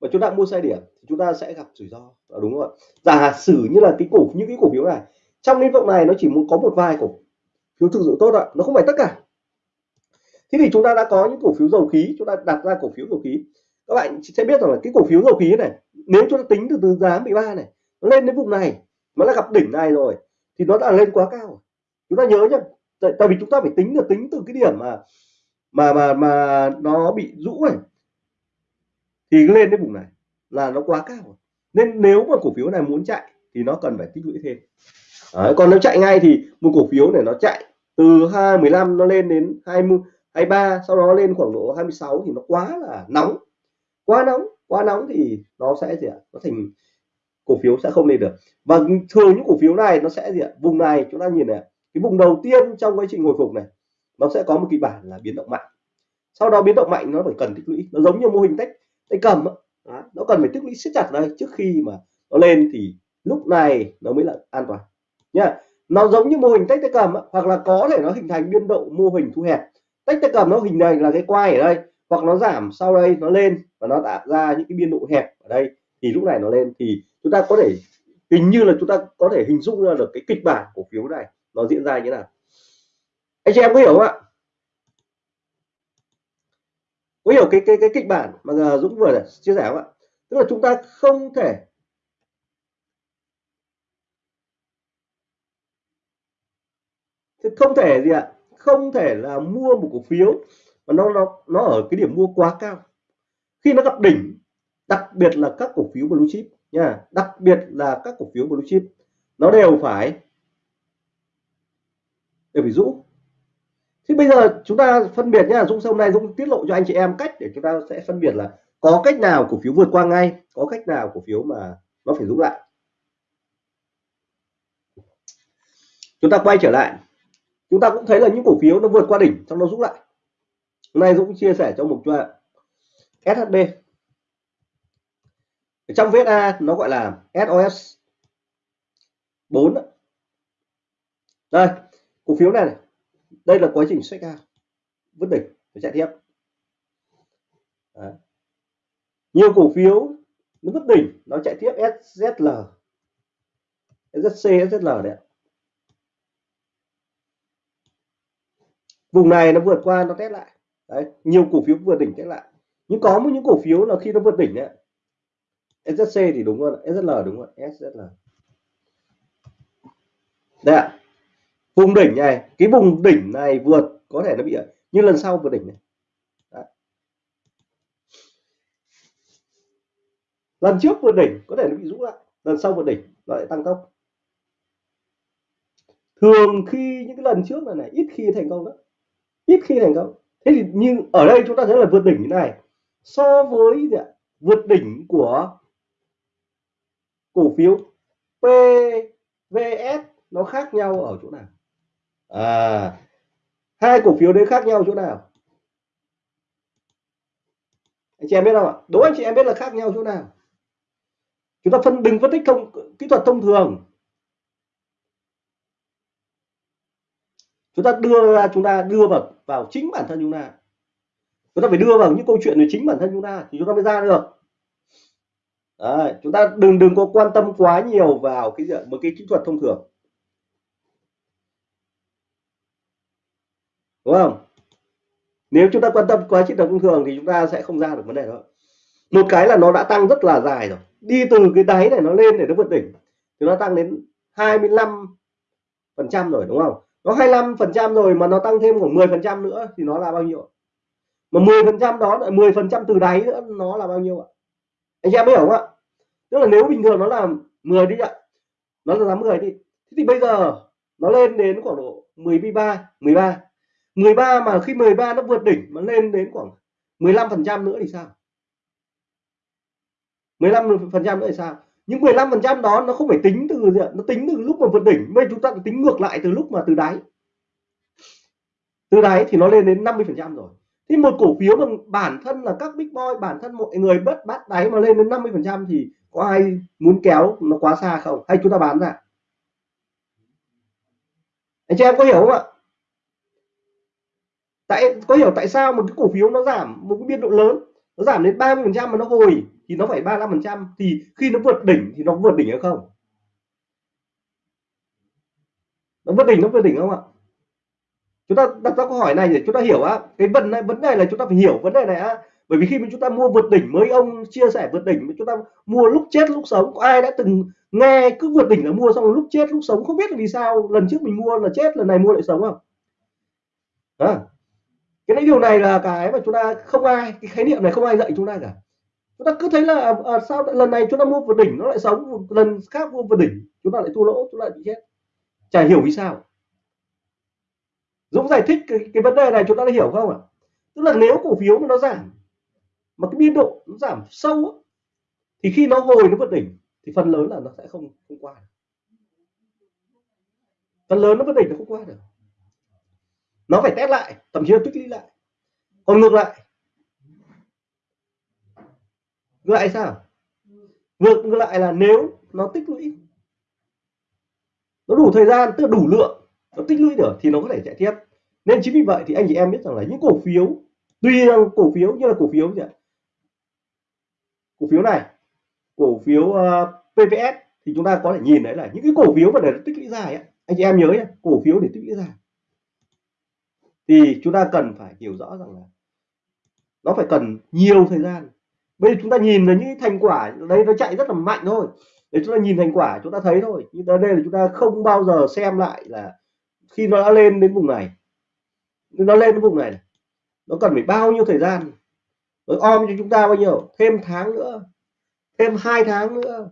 Và chúng ta mua sai điểm thì chúng ta sẽ gặp rủi ro. À, đúng không ạ? Giả sử như là cái cổ những cái cổ phiếu này trong lĩnh vực này nó chỉ muốn có một vài cổ phiếu thực sự tốt ạ nó không phải tất cả. Thế thì chúng ta đã có những cổ phiếu dầu khí chúng ta đặt ra cổ phiếu dầu khí. Các bạn sẽ biết rằng là cái cổ phiếu dầu khí này nếu chúng ta tính từ từ giá 13 này nó lên đến vùng này nó đã gặp đỉnh này rồi thì nó đã lên quá cao chúng ta nhớ nhá tại, tại vì chúng ta phải tính được tính từ cái điểm mà mà mà mà nó bị rũ này thì lên đến vùng này là nó quá cao nên nếu mà cổ phiếu này muốn chạy thì nó cần phải tích lũy thêm. Đấy, còn nếu chạy ngay thì một cổ phiếu này nó chạy từ 215 nó lên đến 20 23 sau đó lên khoảng độ 26 thì nó quá là nóng. Quá nóng quá nóng thì nó sẽ gì ạ? Nó thành cổ phiếu sẽ không lên được. Và thường những cổ phiếu này nó sẽ gì ạ? Vùng này chúng ta nhìn này cái vùng đầu tiên trong quá trình hồi phục này nó sẽ có một kịch bản là biến động mạnh. Sau đó biến động mạnh nó phải cần tích lũy. Nó giống như mô hình tách tay cầm đó. nó cần phải tích lũy siết chặt đây. Trước khi mà nó lên thì lúc này nó mới là an toàn. Nha, nó giống như mô hình tách tay cầm hoặc là có thể nó hình thành biên độ mô hình thu hẹp. Tách tay cầm nó hình thành là cái quai ở đây, hoặc nó giảm sau đây nó lên và nó tạo ra những cái biên độ hẹp ở đây. Thì lúc này nó lên thì chúng ta có thể, hình như là chúng ta có thể hình dung ra được cái kịch bản cổ phiếu này nó diễn ra như thế nào anh chị em có hiểu không ạ? Có hiểu cái cái cái kịch bản mà Dũng vừa chia sẻ không ạ? Tức là chúng ta không thể không thể gì ạ? Không thể là mua một cổ phiếu mà nó nó nó ở cái điểm mua quá cao. Khi nó gặp đỉnh, đặc biệt là các cổ phiếu blue chip nha, đặc biệt là các cổ phiếu blue chip, nó đều phải đều phải rũ thì bây giờ chúng ta phân biệt nhé Dũng hôm nay Dũng tiết lộ cho anh chị em cách để chúng ta sẽ phân biệt là có cách nào cổ phiếu vượt qua ngay có cách nào cổ phiếu mà nó phải rút lại. Chúng ta quay trở lại. Chúng ta cũng thấy là những cổ phiếu nó vượt qua đỉnh trong nó rút lại. Hôm nay Dũng chia sẻ cho một cho SHB trong VSA nó gọi là SOS 4 đây cổ phiếu này, này đây là quá trình xoay cao vứt đỉnh và chạy tiếp. Đấy. nhiều cổ phiếu nó vứt đỉnh nó chạy tiếp SZL SZC SZL đấy vùng này nó vượt qua, nó test lại. Đấy, nhiều cổ phiếu vượt đỉnh test lại. Nhưng có một những cổ phiếu là khi nó vượt đỉnh đấy SZC thì đúng rồi SZL đúng rồi SZL đây ạ vùng đỉnh này, cái vùng đỉnh này vượt, có thể nó bị, như lần sau vượt đỉnh này. Đấy. lần trước vượt đỉnh, có thể nó bị rũ lại. Lần sau vượt đỉnh, nó lại tăng tốc. Thường khi những cái lần trước này này, ít khi thành công đó ít khi thành công. Thế thì nhưng ở đây chúng ta thấy là vượt đỉnh như này. So với gì ạ? vượt đỉnh của cổ phiếu PVS nó khác nhau ở chỗ nào? À hai cổ phiếu đấy khác nhau chỗ nào? Anh chị em biết không ạ? Đố anh chị em biết là khác nhau chỗ nào? Chúng ta phân đừng phân tích thông kỹ thuật thông thường. Chúng ta đưa ra chúng ta đưa vào vào chính bản thân chúng ta. Chúng ta phải đưa vào những câu chuyện về chính bản thân chúng ta thì chúng ta mới ra được. Đấy, chúng ta đừng đừng có quan tâm quá nhiều vào cái một cái kỹ thuật thông thường. Đúng không? Nếu chúng ta quan tâm quá kỹ thuật thông thường thì chúng ta sẽ không ra được vấn đề đó. Một cái là nó đã tăng rất là dài rồi. Đi từ cái đáy này nó lên để nó vượt đỉnh thì nó tăng đến 25 phần trăm rồi, đúng không? Nó 25 phần trăm rồi mà nó tăng thêm khoảng 10 phần trăm nữa thì nó là bao nhiêu mà 10 phần trăm đó lại 10 phần trăm từ đáy nữa nó là bao nhiêu ạ? Anh em biết không ạ? Tức là nếu bình thường nó là 10 đi ạ, nó là 10 đi. Thế thì bây giờ nó lên đến khoảng độ 13 13 13 mà khi 13 nó vượt đỉnh mà lên đến khoảng 15 phần trăm nữa thì sao? 15 phần trăm nữa thì sao? Những 15 phần trăm đó nó không phải tính từ nó tính từ lúc mà vượt đỉnh. Bây chúng ta tính ngược lại từ lúc mà từ đáy. Từ đáy thì nó lên đến 50 phần trăm rồi. Thì một cổ phiếu mà bản thân là các big boy, bản thân mọi người bất bắt đáy mà lên đến 50 phần trăm thì có ai muốn kéo nó quá xa không? Hay chúng ta bán ra? Anh chị em có hiểu không ạ? Tại có hiểu tại sao một cái cổ phiếu nó giảm một cái biên độ lớn? Nó giảm đến 30 phần trăm mà nó hồi thì nó phải 35 phần trăm. Thì khi nó vượt đỉnh thì nó vượt đỉnh hay không? Nó vượt đỉnh nó vượt đỉnh không ạ? Chúng ta đặt ra câu hỏi này để chúng ta hiểu á. Cái vấn này vấn đề là chúng ta phải hiểu vấn đề này á. Bởi vì khi mà chúng ta mua vượt đỉnh mới ông chia sẻ vượt đỉnh chúng ta mua lúc chết lúc sống. Có ai đã từng nghe cứ vượt đỉnh là mua xong lúc chết lúc sống? Không biết là vì sao lần trước mình mua là chết lần này mua lại sống không? À, cái điều này là cái mà chúng ta không ai cái khái niệm này không ai dạy chúng ta cả. Chúng ta cứ thấy là à, sao lần này chúng ta mua vượt đỉnh nó lại sống lần khác mua vượt đỉnh chúng ta lại thua lỗ chúng ta lại bị chết. Chả hiểu vì sao. Dũng giải thích cái, cái vấn đề này chúng ta đã hiểu không ạ? Tức là nếu cổ phiếu mà nó giảm mà cái biên độ nó giảm sâu thì khi nó hồi nó vượt đỉnh thì phần lớn là nó sẽ không không qua phần lớn nó vượt đỉnh nó không qua được nó phải test lại thậm chí là tích lũy lại. Còn ngược lại. Ngược lại sao? Ngược ngược lại là nếu nó tích lũy nó đủ thời gian tức là đủ lượng nó tích lũy được thì nó có thể chạy tiếp. Nên chính vì vậy thì anh chị em biết rằng là những cổ phiếu tuy rằng cổ phiếu như là cổ phiếu gì ạ? Cổ phiếu này cổ phiếu ờ, uh, PVS thì chúng ta có thể nhìn thấy là những cái cổ phiếu mà để tích lũy dài ấy, anh chị em nhớ nhé cổ phiếu để tích lũy dài thì chúng ta cần phải hiểu rõ rằng là nó phải cần nhiều thời gian. Bây giờ chúng ta nhìn là những thành quả đấy nó chạy rất là mạnh thôi. Để chúng ta nhìn thành quả, chúng ta thấy thôi. Nhưng ở đây là chúng ta không bao giờ xem lại là khi nó đã lên đến vùng này. Nó lên đến vùng này nó cần phải bao nhiêu thời gian? Nó om cho chúng ta bao nhiêu? Thêm tháng nữa, thêm hai tháng nữa.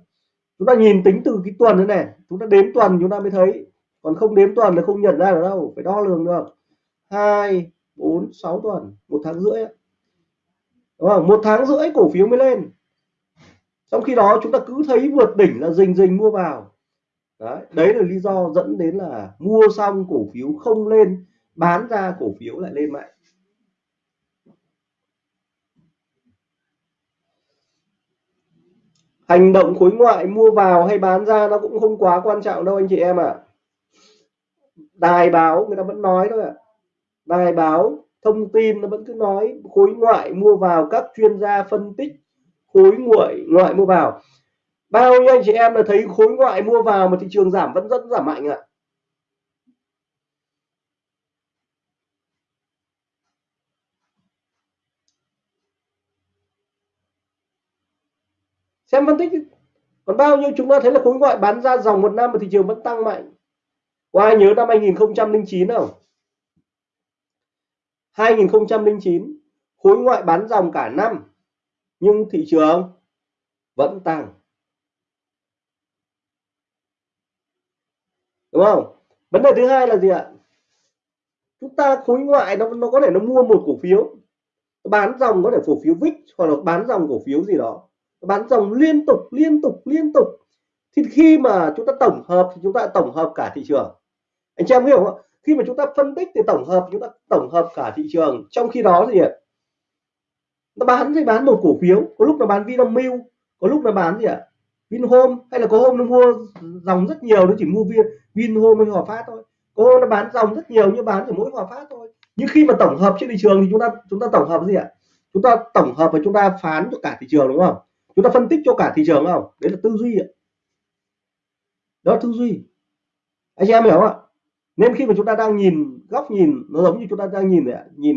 Chúng ta nhìn tính từ cái tuần thế này, chúng ta đếm tuần chúng ta mới thấy. Còn không đếm tuần là không nhận ra được đâu, phải đo lường được hai bốn sáu tuần một tháng rưỡi đúng không? Một tháng rưỡi cổ phiếu mới lên. Trong khi đó chúng ta cứ thấy vượt đỉnh là rình rình mua vào. Đấy, đấy là lý do dẫn đến là mua xong cổ phiếu không lên bán ra cổ phiếu lại lên mạnh. Hành động khối ngoại mua vào hay bán ra nó cũng không quá quan trọng đâu anh chị em ạ. À. đài báo người ta vẫn nói thôi ạ. à bài báo thông tin nó vẫn cứ nói, khối ngoại mua vào, các chuyên gia phân tích khối ngoại ngoại mua vào. Bao nhiêu anh chị em là thấy khối ngoại mua vào mà thị trường giảm, vẫn rất giảm mạnh ạ? À. xem phân tích còn bao nhiêu chúng ta thấy là khối ngoại bán ra dòng một năm mà thị trường vẫn tăng mạnh? Có ai nhớ năm 2009 không? 2009 khối ngoại bán dòng cả năm, nhưng thị trường vẫn tăng. Đúng không? Vấn đề thứ hai là gì ạ? Chúng ta khối ngoại nó nó có thể nó mua một cổ phiếu bán dòng có thể cổ phiếu VIX hoặc là bán dòng cổ phiếu gì đó. Bán dòng liên tục liên tục liên tục. Thì khi mà chúng ta tổng hợp thì chúng ta tổng hợp cả thị trường. Anh chị em hiểu không khi mà chúng ta phân tích thì tổng hợp, chúng ta tổng hợp cả thị trường, trong khi đó thì nó bán thì bán một cổ phiếu, có lúc nó bán Vinamilk, có lúc nó bán gì ạ? Vinhome, hay là có hôm nó mua dòng rất nhiều, nó chỉ mua viên Vinhome hay Hòa Phát thôi. Có hôm nó bán dòng rất nhiều nhưng bán chỉ mỗi Hòa Phát thôi. Nhưng khi mà tổng hợp trên thị trường thì chúng ta chúng ta tổng hợp gì ạ? Chúng ta tổng hợp và chúng ta phán cho cả thị trường, đúng không? Chúng ta phân tích cho cả thị trường không? Đấy là tư duy ạ. Đó là tư duy. Anh chị em hiểu không ạ? Nên khi mà chúng ta đang nhìn góc nhìn nó giống như chúng ta đang nhìn này, nhìn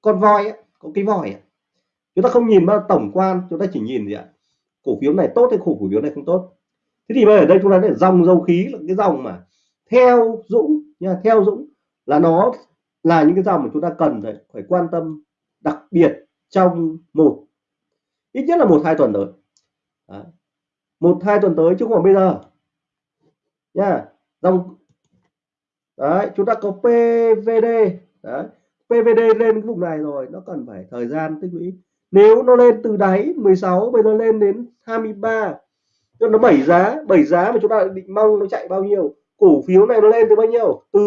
con voi ấy, có cái voi ấy. chúng ta không nhìn vào tổng quan chúng ta chỉ nhìn gì ạ cổ phiếu này tốt hay cổ phiếu này không tốt thế thì bây giờ đây chúng ta để dòng dầu khí là cái dòng mà theo Dũng nha theo Dũng là nó là những cái dòng mà chúng ta cần phải phải quan tâm đặc biệt trong một ít nhất là một hai tuần tới Đó. một hai tuần tới chứ không phải bây giờ nha. Dòng đấy, chúng ta có PVD đấy PVD lên cái vùng này rồi, nó cần phải thời gian tích lũy. Nếu nó lên từ đáy 16 bây giờ lên đến 23 cho nó bảy giá bảy giá mà chúng ta định mong nó chạy bao nhiêu? Cổ phiếu này nó lên từ bao nhiêu? Từ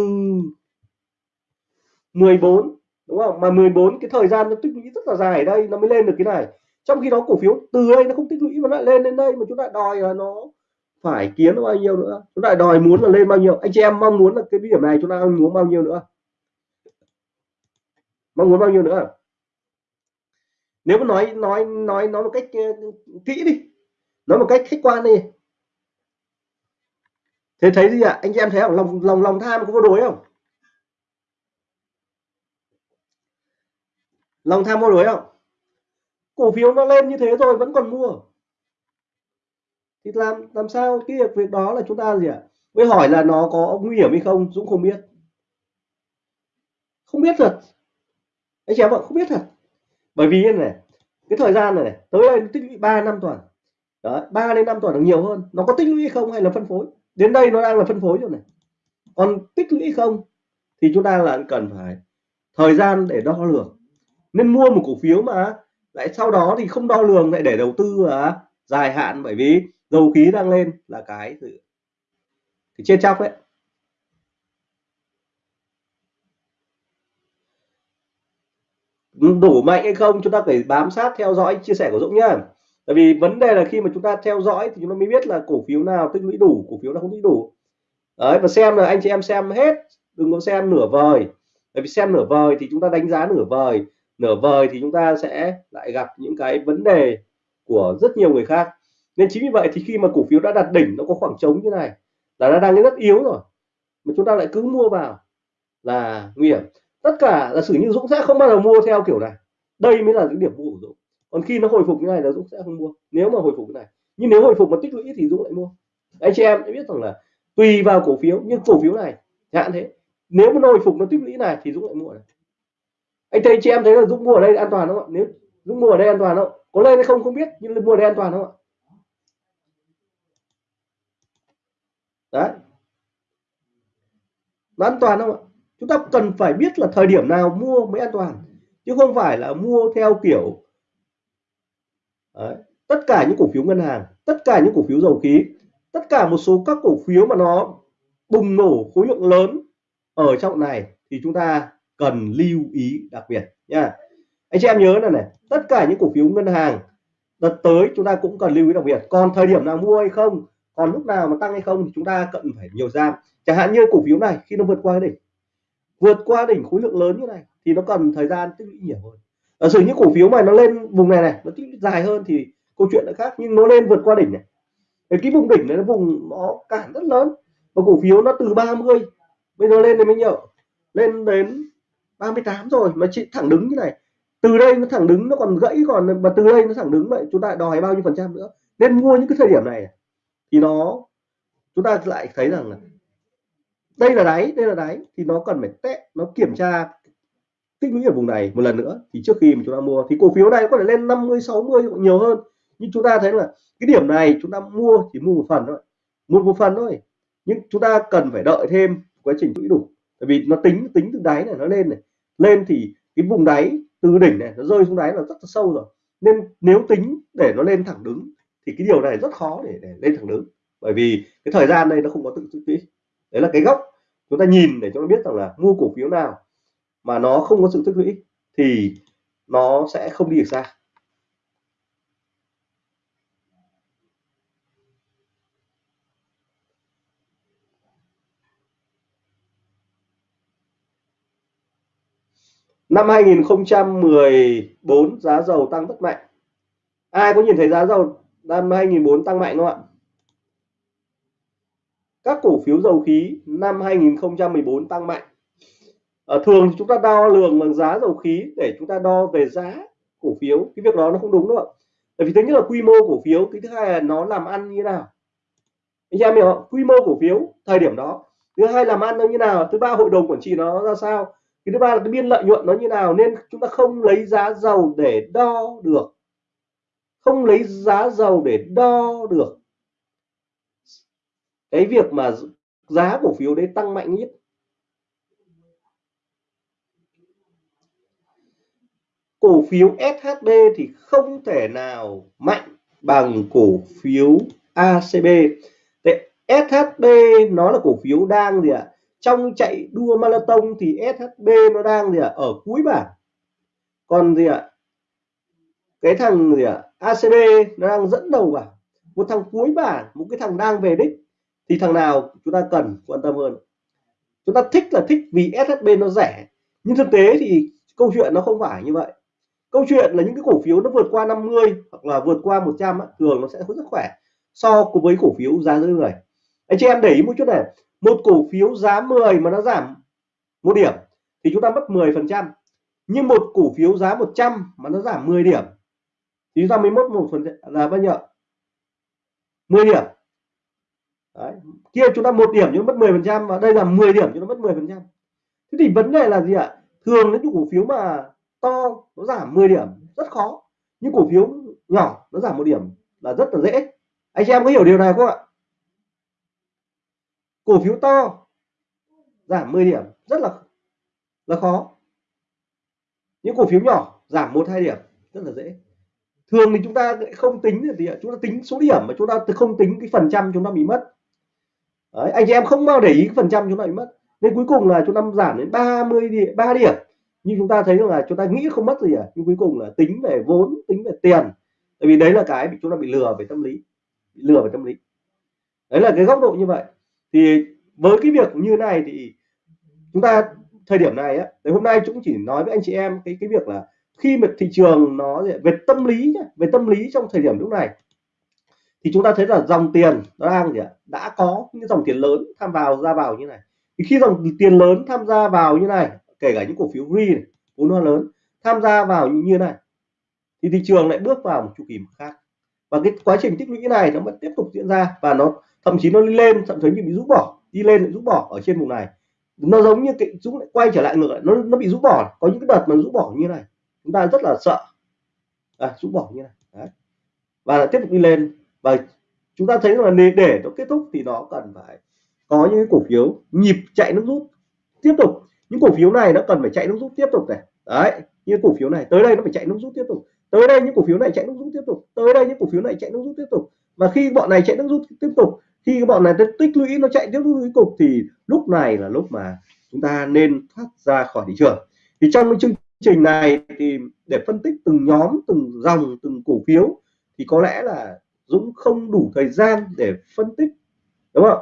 14 đúng không? Mà 14 cái thời gian nó tích lũy rất là dài ở đây, nó mới lên được cái này. Trong khi đó cổ phiếu từ đây nó không tích lũy mà lại lên đến đây mà chúng ta đòi là nó phải kiếm nó bao nhiêu nữa? Chúng ta đòi muốn là lên bao nhiêu? Anh chị em mong muốn là cái điểm này chúng ta muốn bao nhiêu nữa? Mong muốn bao nhiêu nữa? Nếu mà nói nói nói nói một cách ờ, kỹ đi. Nói một cách khách quan đi. Thế thấy gì ạ? À? anh chị em thấy không? Lòng lòng lòng tham có vô đối không? Lòng tham vô đối không? Cổ phiếu nó lên như thế rồi vẫn còn mua thì làm làm sao cái việc việc đó là chúng ta gì ạ? Mới hỏi là nó có nguy hiểm hay không Dũng không biết. Không biết thật. Anh chị em ạ không biết thật. Bởi vì này cái thời gian này, này tới đây tích lũy ba năm tuần. Đấy ba đến năm tuần là nhiều hơn. Nó có tích lũy không hay là phân phối? Đến đây nó đang là phân phối rồi này. Còn tích lũy không thì chúng ta là cần phải thời gian để đo lường. Nên mua một cổ phiếu mà lại sau đó thì không đo lường lại để đầu tư à, dài hạn bởi vì dầu khí đang lên là cái thì, cái chết chóc đấy đủ mạnh hay không chúng ta phải bám sát theo dõi chia sẻ của Dũng nhá. Tại vì vấn đề là khi mà chúng ta theo dõi thì chúng ta mới biết là cổ phiếu nào tích lũy đủ cổ phiếu nào không tích đủ. Đấy và xem là anh chị em xem hết đừng có xem nửa vời. Tại vì xem nửa vời thì chúng ta đánh giá nửa vời nửa vời thì chúng ta sẽ lại gặp những cái vấn đề của rất nhiều người khác nên chính vì vậy thì khi mà cổ phiếu đã đạt đỉnh, nó có khoảng trống như này, là nó đang rất yếu rồi, mà chúng ta lại cứ mua vào là nguy hiểm. Tất cả là sử như Dũng sẽ không bao giờ mua theo kiểu này. Đây mới là những điểm mua của Dũng. Còn khi nó hồi phục như này là Dũng sẽ không mua. Nếu mà hồi phục cái này. Nhưng nếu hồi phục mà tích lũy thì Dũng lại mua. Anh chị em đã biết rằng là tùy vào cổ phiếu, nhưng cổ phiếu này hạn thế, nếu mà nó hồi phục nó tích lũy này thì Dũng lại mua này. Anh thấy chị em thấy là Dũng mua ở đây an toàn không ạ? Nếu Dũng mua ở đây an toàn không có lên hay không không biết, nhưng mua ở đây an toàn không ạ? Đấy. Nó an toàn không ạ? Chúng ta cần phải biết là thời điểm nào mua mới an toàn, chứ không phải là mua theo kiểu, Đấy. tất cả những cổ phiếu ngân hàng, tất cả những cổ phiếu dầu khí, tất cả một số các cổ phiếu mà nó bùng nổ khối lượng lớn ở trong này thì chúng ta cần lưu ý đặc biệt nha. Anh chị em nhớ là này, tất cả những cổ phiếu ngân hàng đợt tới chúng ta cũng cần lưu ý đặc biệt. Còn thời điểm nào mua hay không còn lúc nào mà tăng hay không thì chúng ta cần phải nhiều giam chẳng hạn như cổ phiếu này khi nó vượt qua đỉnh vượt qua đỉnh khối lượng lớn như này thì nó cần thời gian tích lũy nhiều hơn. Ở sử những cổ phiếu mà nó lên vùng này này nó tích lũy dài hơn thì câu chuyện lại khác nhưng nó lên vượt qua đỉnh này. Cái, cái vùng đỉnh này nó vùng nó cản rất lớn. Và cổ phiếu nó từ 30 bây giờ lên đến bao nhiêu? Lên đến 38 rồi mà chị thẳng đứng như này. Từ đây nó thẳng đứng nó còn gãy còn mà từ đây nó thẳng đứng vậy chúng ta đòi bao nhiêu phần trăm nữa? Nên mua những cái thời điểm này thì nó, chúng ta lại thấy rằng là đây là đáy, đây là đáy, thì nó cần phải test, nó kiểm tra tích lũy ở vùng này một lần nữa. Thì trước khi mà chúng ta mua, thì cổ phiếu này có thể lên 50 60 nhiều hơn. Nhưng chúng ta thấy là cái điểm này chúng ta mua chỉ mua một phần thôi, mua một phần thôi. Nhưng chúng ta cần phải đợi thêm quá trình lũy đủ. Bởi vì nó tính tính từ đáy này nó lên này. Lên thì cái vùng đáy từ đỉnh này nó rơi xuống đáy là rất là sâu rồi. Nên nếu tính để nó lên thẳng đứng thì cái điều này rất khó để, để lên thẳng đứng. Bởi vì cái thời gian đây nó không có tự tích lũy đấy là cái góc chúng ta nhìn để chúng ta biết rằng là mua cổ phiếu nào mà nó không có sự tích lũy thì nó sẽ không đi được xa. Năm 2014 giá dầu tăng rất mạnh. Ai có nhìn thấy giá dầu 2004 tăng mạnh không ạ? Các cổ phiếu dầu khí năm 2014 tăng mạnh. À, thường chúng ta đo lường bằng giá dầu khí để chúng ta đo về giá cổ phiếu. Cái việc đó nó không đúng đâu ạ. Tại vì thứ nhất là quy mô cổ phiếu cái thứ hai là nó làm ăn như thế nào. Anh em hiểu không? Quy mô cổ phiếu thời điểm đó. Thứ hai làm ăn nó như nào thứ ba hội đồng quản trị nó ra sao cái thứ ba là cái biên lợi nhuận nó như nào nên chúng ta không lấy giá dầu để đo được không lấy giá dầu để đo được. Cái việc mà giá cổ phiếu đấy tăng mạnh nhất. Cổ phiếu SHB thì không thể nào mạnh bằng cổ phiếu ACB SHB nó là cổ phiếu đang gì ạ? Trong chạy đua marathon thì SHB nó đang gì ạ? Ở cuối bảng. Còn gì ạ? Cái thằng gì ạ? ACB nó đang dẫn đầu bảng một thằng cuối bảng một cái thằng đang về đích, thì thằng nào chúng ta cần quan tâm hơn? Chúng ta thích là thích vì SHB nó rẻ, nhưng thực tế thì câu chuyện nó không phải như vậy. Câu chuyện là những cái cổ phiếu nó vượt qua 50 hoặc là vượt qua 100 thường nó sẽ rất khỏe so với cổ phiếu giá dưới người. Anh chị em để ý một chút này, một cổ phiếu giá 10 mà nó giảm một điểm thì chúng ta mất 10 phần trăm, nhưng một cổ phiếu giá 100 mà nó giảm 10 điểm thì chúng ta mới mất một phần là bao nhiêu 10 điểm. Đấy. kia chúng ta một điểm chúng mất 10 phần trăm và đây là 10 điểm chúng ta mất 10 phần trăm. Thế thì vấn đề là gì ạ? Thường những cổ phiếu mà to, nó giảm 10 điểm, rất khó. Những cổ phiếu nhỏ, nó giảm một điểm là rất là dễ. Anh chị em có hiểu điều này không ạ? Cổ phiếu to, giảm 10 điểm, rất là là khó. Những cổ phiếu nhỏ, giảm một, hai điểm, rất là dễ thường thì chúng ta không tính thì chúng ta tính số điểm mà chúng ta không tính cái phần trăm chúng ta bị mất. Đấy, anh chị em không bao để ý cái phần trăm chúng ta bị mất. Nên cuối cùng là chúng ta giảm đến 30 điểm 3 điểm. Nhưng chúng ta thấy rằng là chúng ta nghĩ không mất gì à nhưng cuối cùng là tính về vốn tính về tiền. Tại vì đấy là cái bị chúng ta bị lừa về tâm lý bị lừa về tâm lý. Đấy là cái góc độ như vậy. Thì với cái việc như này thì chúng ta thời điểm này á hôm nay chúng chỉ nói với anh chị em cái cái việc là khi mà thị trường nó về tâm lý về tâm lý trong thời điểm lúc này thì chúng ta thấy là dòng tiền nó đang gì ạ đã có những dòng tiền lớn tham vào ra vào như này. Thì khi dòng tiền lớn tham gia vào như này kể cả những cổ phiếu free này, vốn hóa lớn tham gia vào như, như này thì thị trường lại bước vào một chu kỳ khác. Và cái quá trình tích lũy này nó vẫn tiếp tục diễn ra và nó thậm chí nó lên thậm chí bị rút bỏ đi lên lại rút bỏ ở trên vùng này. Nó giống như cái rút lại quay trở lại ngược lại nó nó bị rút bỏ có những cái đợt mà rút bỏ như này chúng ta rất là sợ. À, rũ bỏ như này. Đấy. và tiếp tục đi lên. Và chúng ta thấy là để nó kết thúc thì nó cần phải có những cổ phiếu nhịp chạy nước rút. Tiếp tục. Những cổ phiếu này nó cần phải chạy nước rút tiếp tục này. Đấy. Như cổ phiếu này tới đây nó phải chạy nước rút tiếp tục. Tới đây những cổ phiếu này chạy nước rút tiếp tục. Tới đây những cổ phiếu này chạy nước rút tiếp tục. Và khi bọn này chạy nước rút tiếp tục khi bọn này tích lũy nó chạy tiếp rút cuối cục thì lúc này là lúc mà chúng ta nên thoát ra khỏi thị trường. Thì trong chương trình này thì để phân tích từng nhóm từng dòng từng cổ phiếu thì có lẽ là Dũng không đủ thời gian để phân tích đúng không?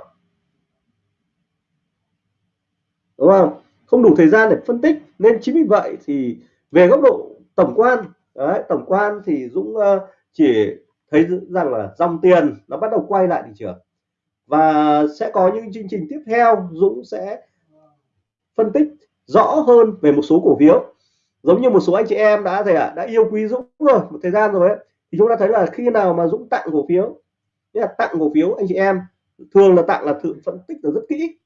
Đúng không? Không đủ thời gian để phân tích nên chính vì vậy thì về góc độ tổng quan đấy, tổng quan thì Dũng chỉ thấy rằng là dòng tiền nó bắt đầu quay lại thị trường. Và sẽ có những chương trình tiếp theo Dũng sẽ phân tích rõ hơn về một số cổ phiếu giống như một số anh chị em đã thể ạ đã yêu quý Dũng rồi một thời gian rồi ấy thì chúng ta thấy là khi nào mà Dũng tặng cổ phiếu là tặng cổ phiếu anh chị em thường là tặng là tự phân tích là rất kỹ.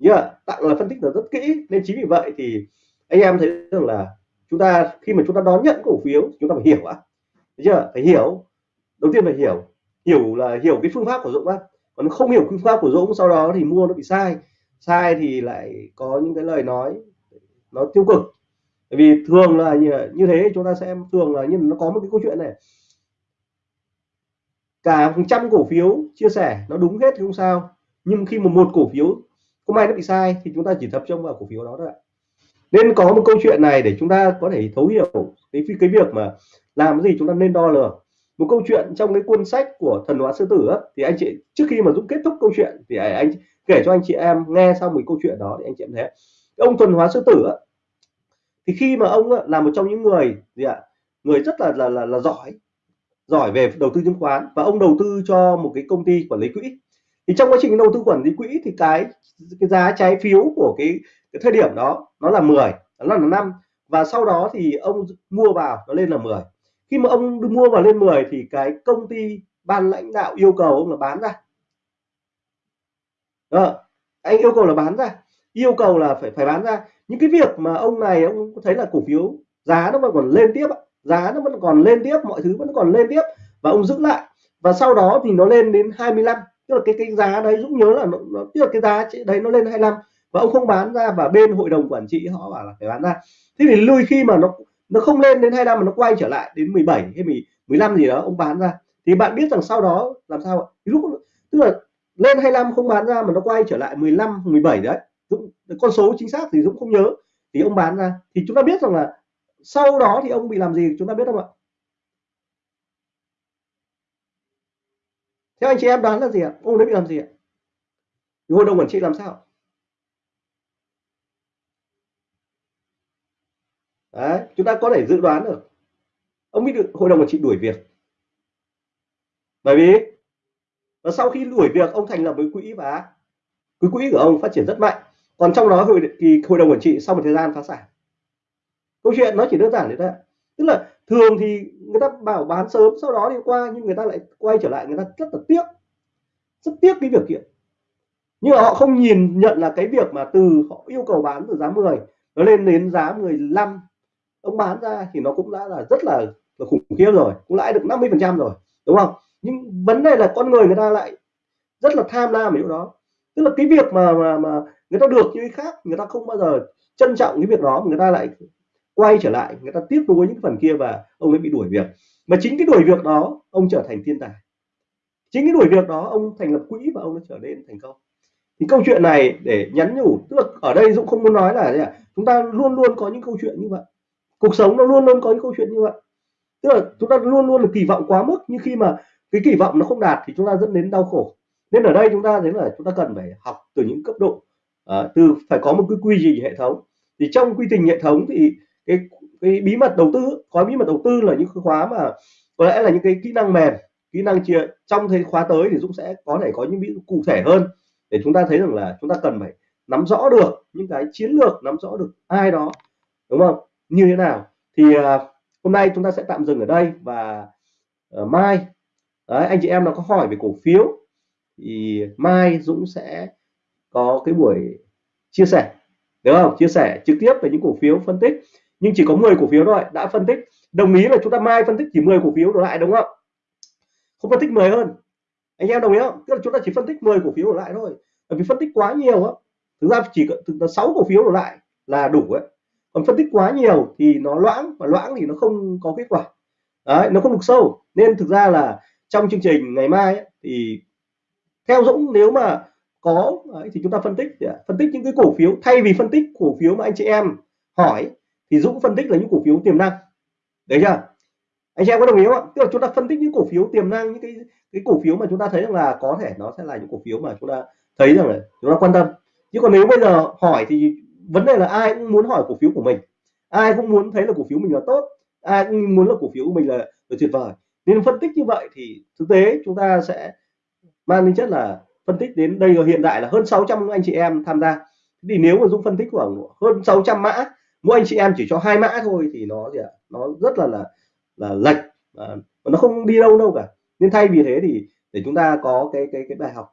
Yeah, tặng là phân tích là rất kỹ nên chính vì vậy thì anh em thấy rằng là chúng ta khi mà chúng ta đón nhận cổ phiếu chúng ta phải hiểu á chưa phải hiểu. Đầu tiên phải hiểu. Hiểu là hiểu cái phương pháp của Dũng á. Còn không hiểu phương pháp của Dũng sau đó thì mua nó bị sai. Sai thì lại có những cái lời nói nó tiêu cực bởi vì thường là như, thế chúng ta sẽ thường là như nó có một cái câu chuyện này. Cả hàng trăm cổ phiếu chia sẻ nó đúng hết thì không sao. Nhưng khi mà một cổ phiếu có may nó bị sai thì chúng ta chỉ tập trung vào cổ phiếu đó thôi ạ. Nên có một câu chuyện này để chúng ta có thể thấu hiểu cái cái việc mà làm gì chúng ta nên đo lường. Một câu chuyện trong cái cuốn sách của thần hóa sư tử á, thì anh chị trước khi mà dũng kết thúc câu chuyện thì anh kể cho anh chị em nghe xong một câu chuyện đó thì anh chị em thấy. Ông thuần hóa sư tử á, thì khi mà ông là một trong những người gì ạ người rất là là là, là giỏi giỏi về đầu tư chứng khoán và ông đầu tư cho một cái công ty quản lý quỹ. Thì trong quá trình đầu tư quản lý quỹ thì cái cái giá trái phiếu của cái, cái thời điểm đó nó là 10 nó là năm và sau đó thì ông mua vào nó lên là 10 khi mà ông mua vào lên 10 thì cái công ty ban lãnh đạo yêu cầu ông là bán ra. Đó. anh yêu cầu là bán ra yêu cầu là phải phải bán ra. Những cái việc mà ông này ông thấy là cổ phiếu giá nó vẫn còn lên tiếp giá nó vẫn còn lên tiếp mọi thứ vẫn còn lên tiếp. Và ông giữ lại. Và sau đó thì nó lên đến 25 tức là cái cái giá đấy Dũng nhớ là nó, nó tức là cái giá đấy nó lên 25 và ông không bán ra và bên hội đồng quản trị họ bảo là phải bán ra. Thế thì lui khi mà nó nó không lên đến 25 mà nó quay trở lại đến 17 hay 15 gì đó ông bán ra. Thì bạn biết rằng sau đó làm sao ạ? Lúc tức là lên 25 không bán ra mà nó quay trở lại 15 17 đấy. Dũng, con số chính xác thì Dũng không nhớ. Thì ông bán ra. Thì chúng ta biết rằng là sau đó thì ông bị làm gì? Chúng ta biết không ạ? Theo anh chị em đoán là gì ạ? Ông ấy bị làm gì ạ? Hội đồng quản trị làm sao? Đấy, chúng ta có thể dự đoán được. Ông bị được hội đồng quản trị đuổi việc. Bởi vì và sau khi đuổi việc ông thành lập với quỹ và cái quỹ của ông phát triển rất mạnh còn trong đó thì hội đồng quản trị sau một thời gian phá sản. Câu chuyện nó chỉ đơn giản thế thôi tức là thường thì người ta bảo bán sớm sau đó đi qua nhưng người ta lại quay trở lại người ta rất là tiếc. Rất tiếc cái việc kiện. Nhưng mà họ không nhìn nhận là cái việc mà từ họ yêu cầu bán từ giá 10 nó lên đến giá 15 ông bán ra thì nó cũng đã là rất là, là khủng khiếp rồi cũng lãi được 50 phần trăm rồi đúng không? Nhưng vấn đề là con người người ta lại rất là tham lam ở chỗ đó. Tức là cái việc mà mà mà người ta được như cái khác, người ta không bao giờ trân trọng cái việc đó, người ta lại quay trở lại, người ta tiếp nối những phần kia và ông ấy bị đuổi việc. Mà chính cái đuổi việc đó, ông trở thành thiên tài. Chính cái đuổi việc đó, ông thành lập quỹ và ông nó trở nên thành công. Thì câu chuyện này để nhắn nhủ, tức là ở đây dũng không muốn nói là chúng ta luôn luôn có những câu chuyện như vậy. Cuộc sống nó luôn luôn có những câu chuyện như vậy. Tức là chúng ta luôn luôn là kỳ vọng quá mức, nhưng khi mà cái kỳ vọng nó không đạt thì chúng ta dẫn đến đau khổ. Nên ở đây chúng ta thấy là chúng ta cần phải học từ những cấp độ à, từ phải có một cái quy trình hệ thống. Thì trong quy trình hệ thống thì cái cái bí mật đầu tư có bí mật đầu tư là những khóa mà có lẽ là những cái kỹ năng mềm kỹ năng chia trong thời khóa tới thì Dũng sẽ có thể có những ví dụ cụ thể hơn để chúng ta thấy rằng là chúng ta cần phải nắm rõ được những cái chiến lược nắm rõ được ai đó đúng không? Như thế nào? Thì à, hôm nay chúng ta sẽ tạm dừng ở đây và à, mai đấy, anh chị em nào có hỏi về cổ phiếu thì mai Dũng sẽ có cái buổi chia sẻ đúng không? Chia sẻ trực tiếp về những cổ phiếu phân tích. Nhưng chỉ có 10 cổ phiếu thôi đã phân tích. Đồng ý là chúng ta mai phân tích chỉ 10 cổ phiếu đổ lại đúng không? Không phân tích 10 hơn. Anh em đồng ý không? Tức là chúng ta chỉ phân tích 10 cổ phiếu đổ lại thôi. Bởi vì phân tích quá nhiều á thực ra chỉ thực là 6 cổ phiếu đổ lại là đủ ấy. Còn phân tích quá nhiều thì nó loãng và loãng thì nó không có kết quả. Đấy nó không được sâu. Nên thực ra là trong chương trình ngày mai ấy, thì theo Dũng nếu mà có đấy, thì chúng ta phân tích phân tích những cái cổ phiếu thay vì phân tích cổ phiếu mà anh chị em hỏi thì Dũng phân tích là những cổ phiếu tiềm năng. Đấy chưa? Anh chị em có đồng ý không ạ? Tức là chúng ta phân tích những cổ phiếu tiềm năng những cái cái cổ phiếu mà chúng ta thấy rằng là có thể nó sẽ là những cổ phiếu mà chúng ta thấy rằng là chúng ta quan tâm. Chứ còn nếu bây giờ hỏi thì vấn đề là ai cũng muốn hỏi cổ phiếu của mình. Ai cũng muốn thấy là cổ phiếu mình là tốt ai cũng muốn là cổ phiếu của mình là, là tuyệt vời. Nên phân tích như vậy thì thực tế chúng ta sẽ mang tính chất là phân tích đến đây hiện tại là hơn 600 anh chị em tham gia. Thì nếu mà Dũng phân tích khoảng hơn 600 mã mỗi anh chị em chỉ cho hai mã thôi thì nó gì ạ? Nó rất là là là lệch à, nó không đi đâu đâu cả. Nên thay vì thế thì để chúng ta có cái cái cái bài học.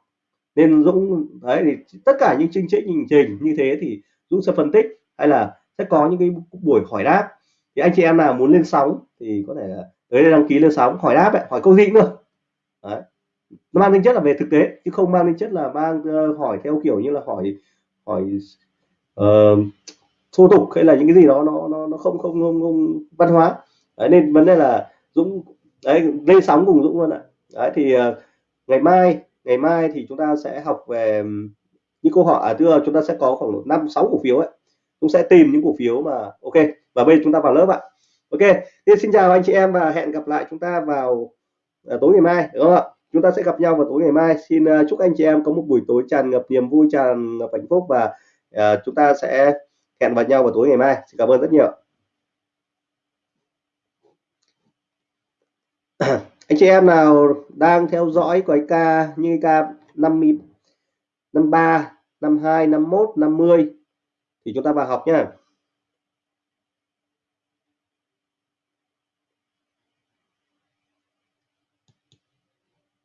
Nên Dũng đấy thì tất cả những chương trình trình trình như thế thì Dũng sẽ phân tích hay là sẽ có những cái buổi hỏi đáp. Thì anh chị em nào muốn lên sóng thì có thể là tới đây đăng ký lên sóng hỏi đáp ấy, hỏi câu gì nữa đấy nó mang tính chất là về thực tế chứ không mang tính chất là mang uh, hỏi theo kiểu như là hỏi hỏi uh, thô tục hay là những cái gì đó nó nó nó không không không, không văn hóa. Đấy, nên vấn đề là Dũng đấy lên sóng cùng Dũng luôn ạ. Đấy thì uh, ngày mai ngày mai thì chúng ta sẽ học về những câu hỏi à, thưa chúng ta sẽ có khoảng năm sáu cổ phiếu ấy. Cũng sẽ tìm những cổ phiếu mà ok và bây giờ chúng ta vào lớp ạ. Ok thì xin chào anh chị em và hẹn gặp lại chúng ta vào uh, tối ngày mai đúng không ạ? Chúng ta sẽ gặp nhau vào tối ngày mai. Xin uh, chúc anh chị em có một buổi tối tràn ngập niềm vui tràn ngập hạnh phúc và uh, chúng ta sẽ hẹn vào nhau vào tối ngày mai. Xin cảm ơn rất nhiều. Anh chị em nào đang theo dõi cái ca như ca 50 53 52 51 50 thì chúng ta vào học nhá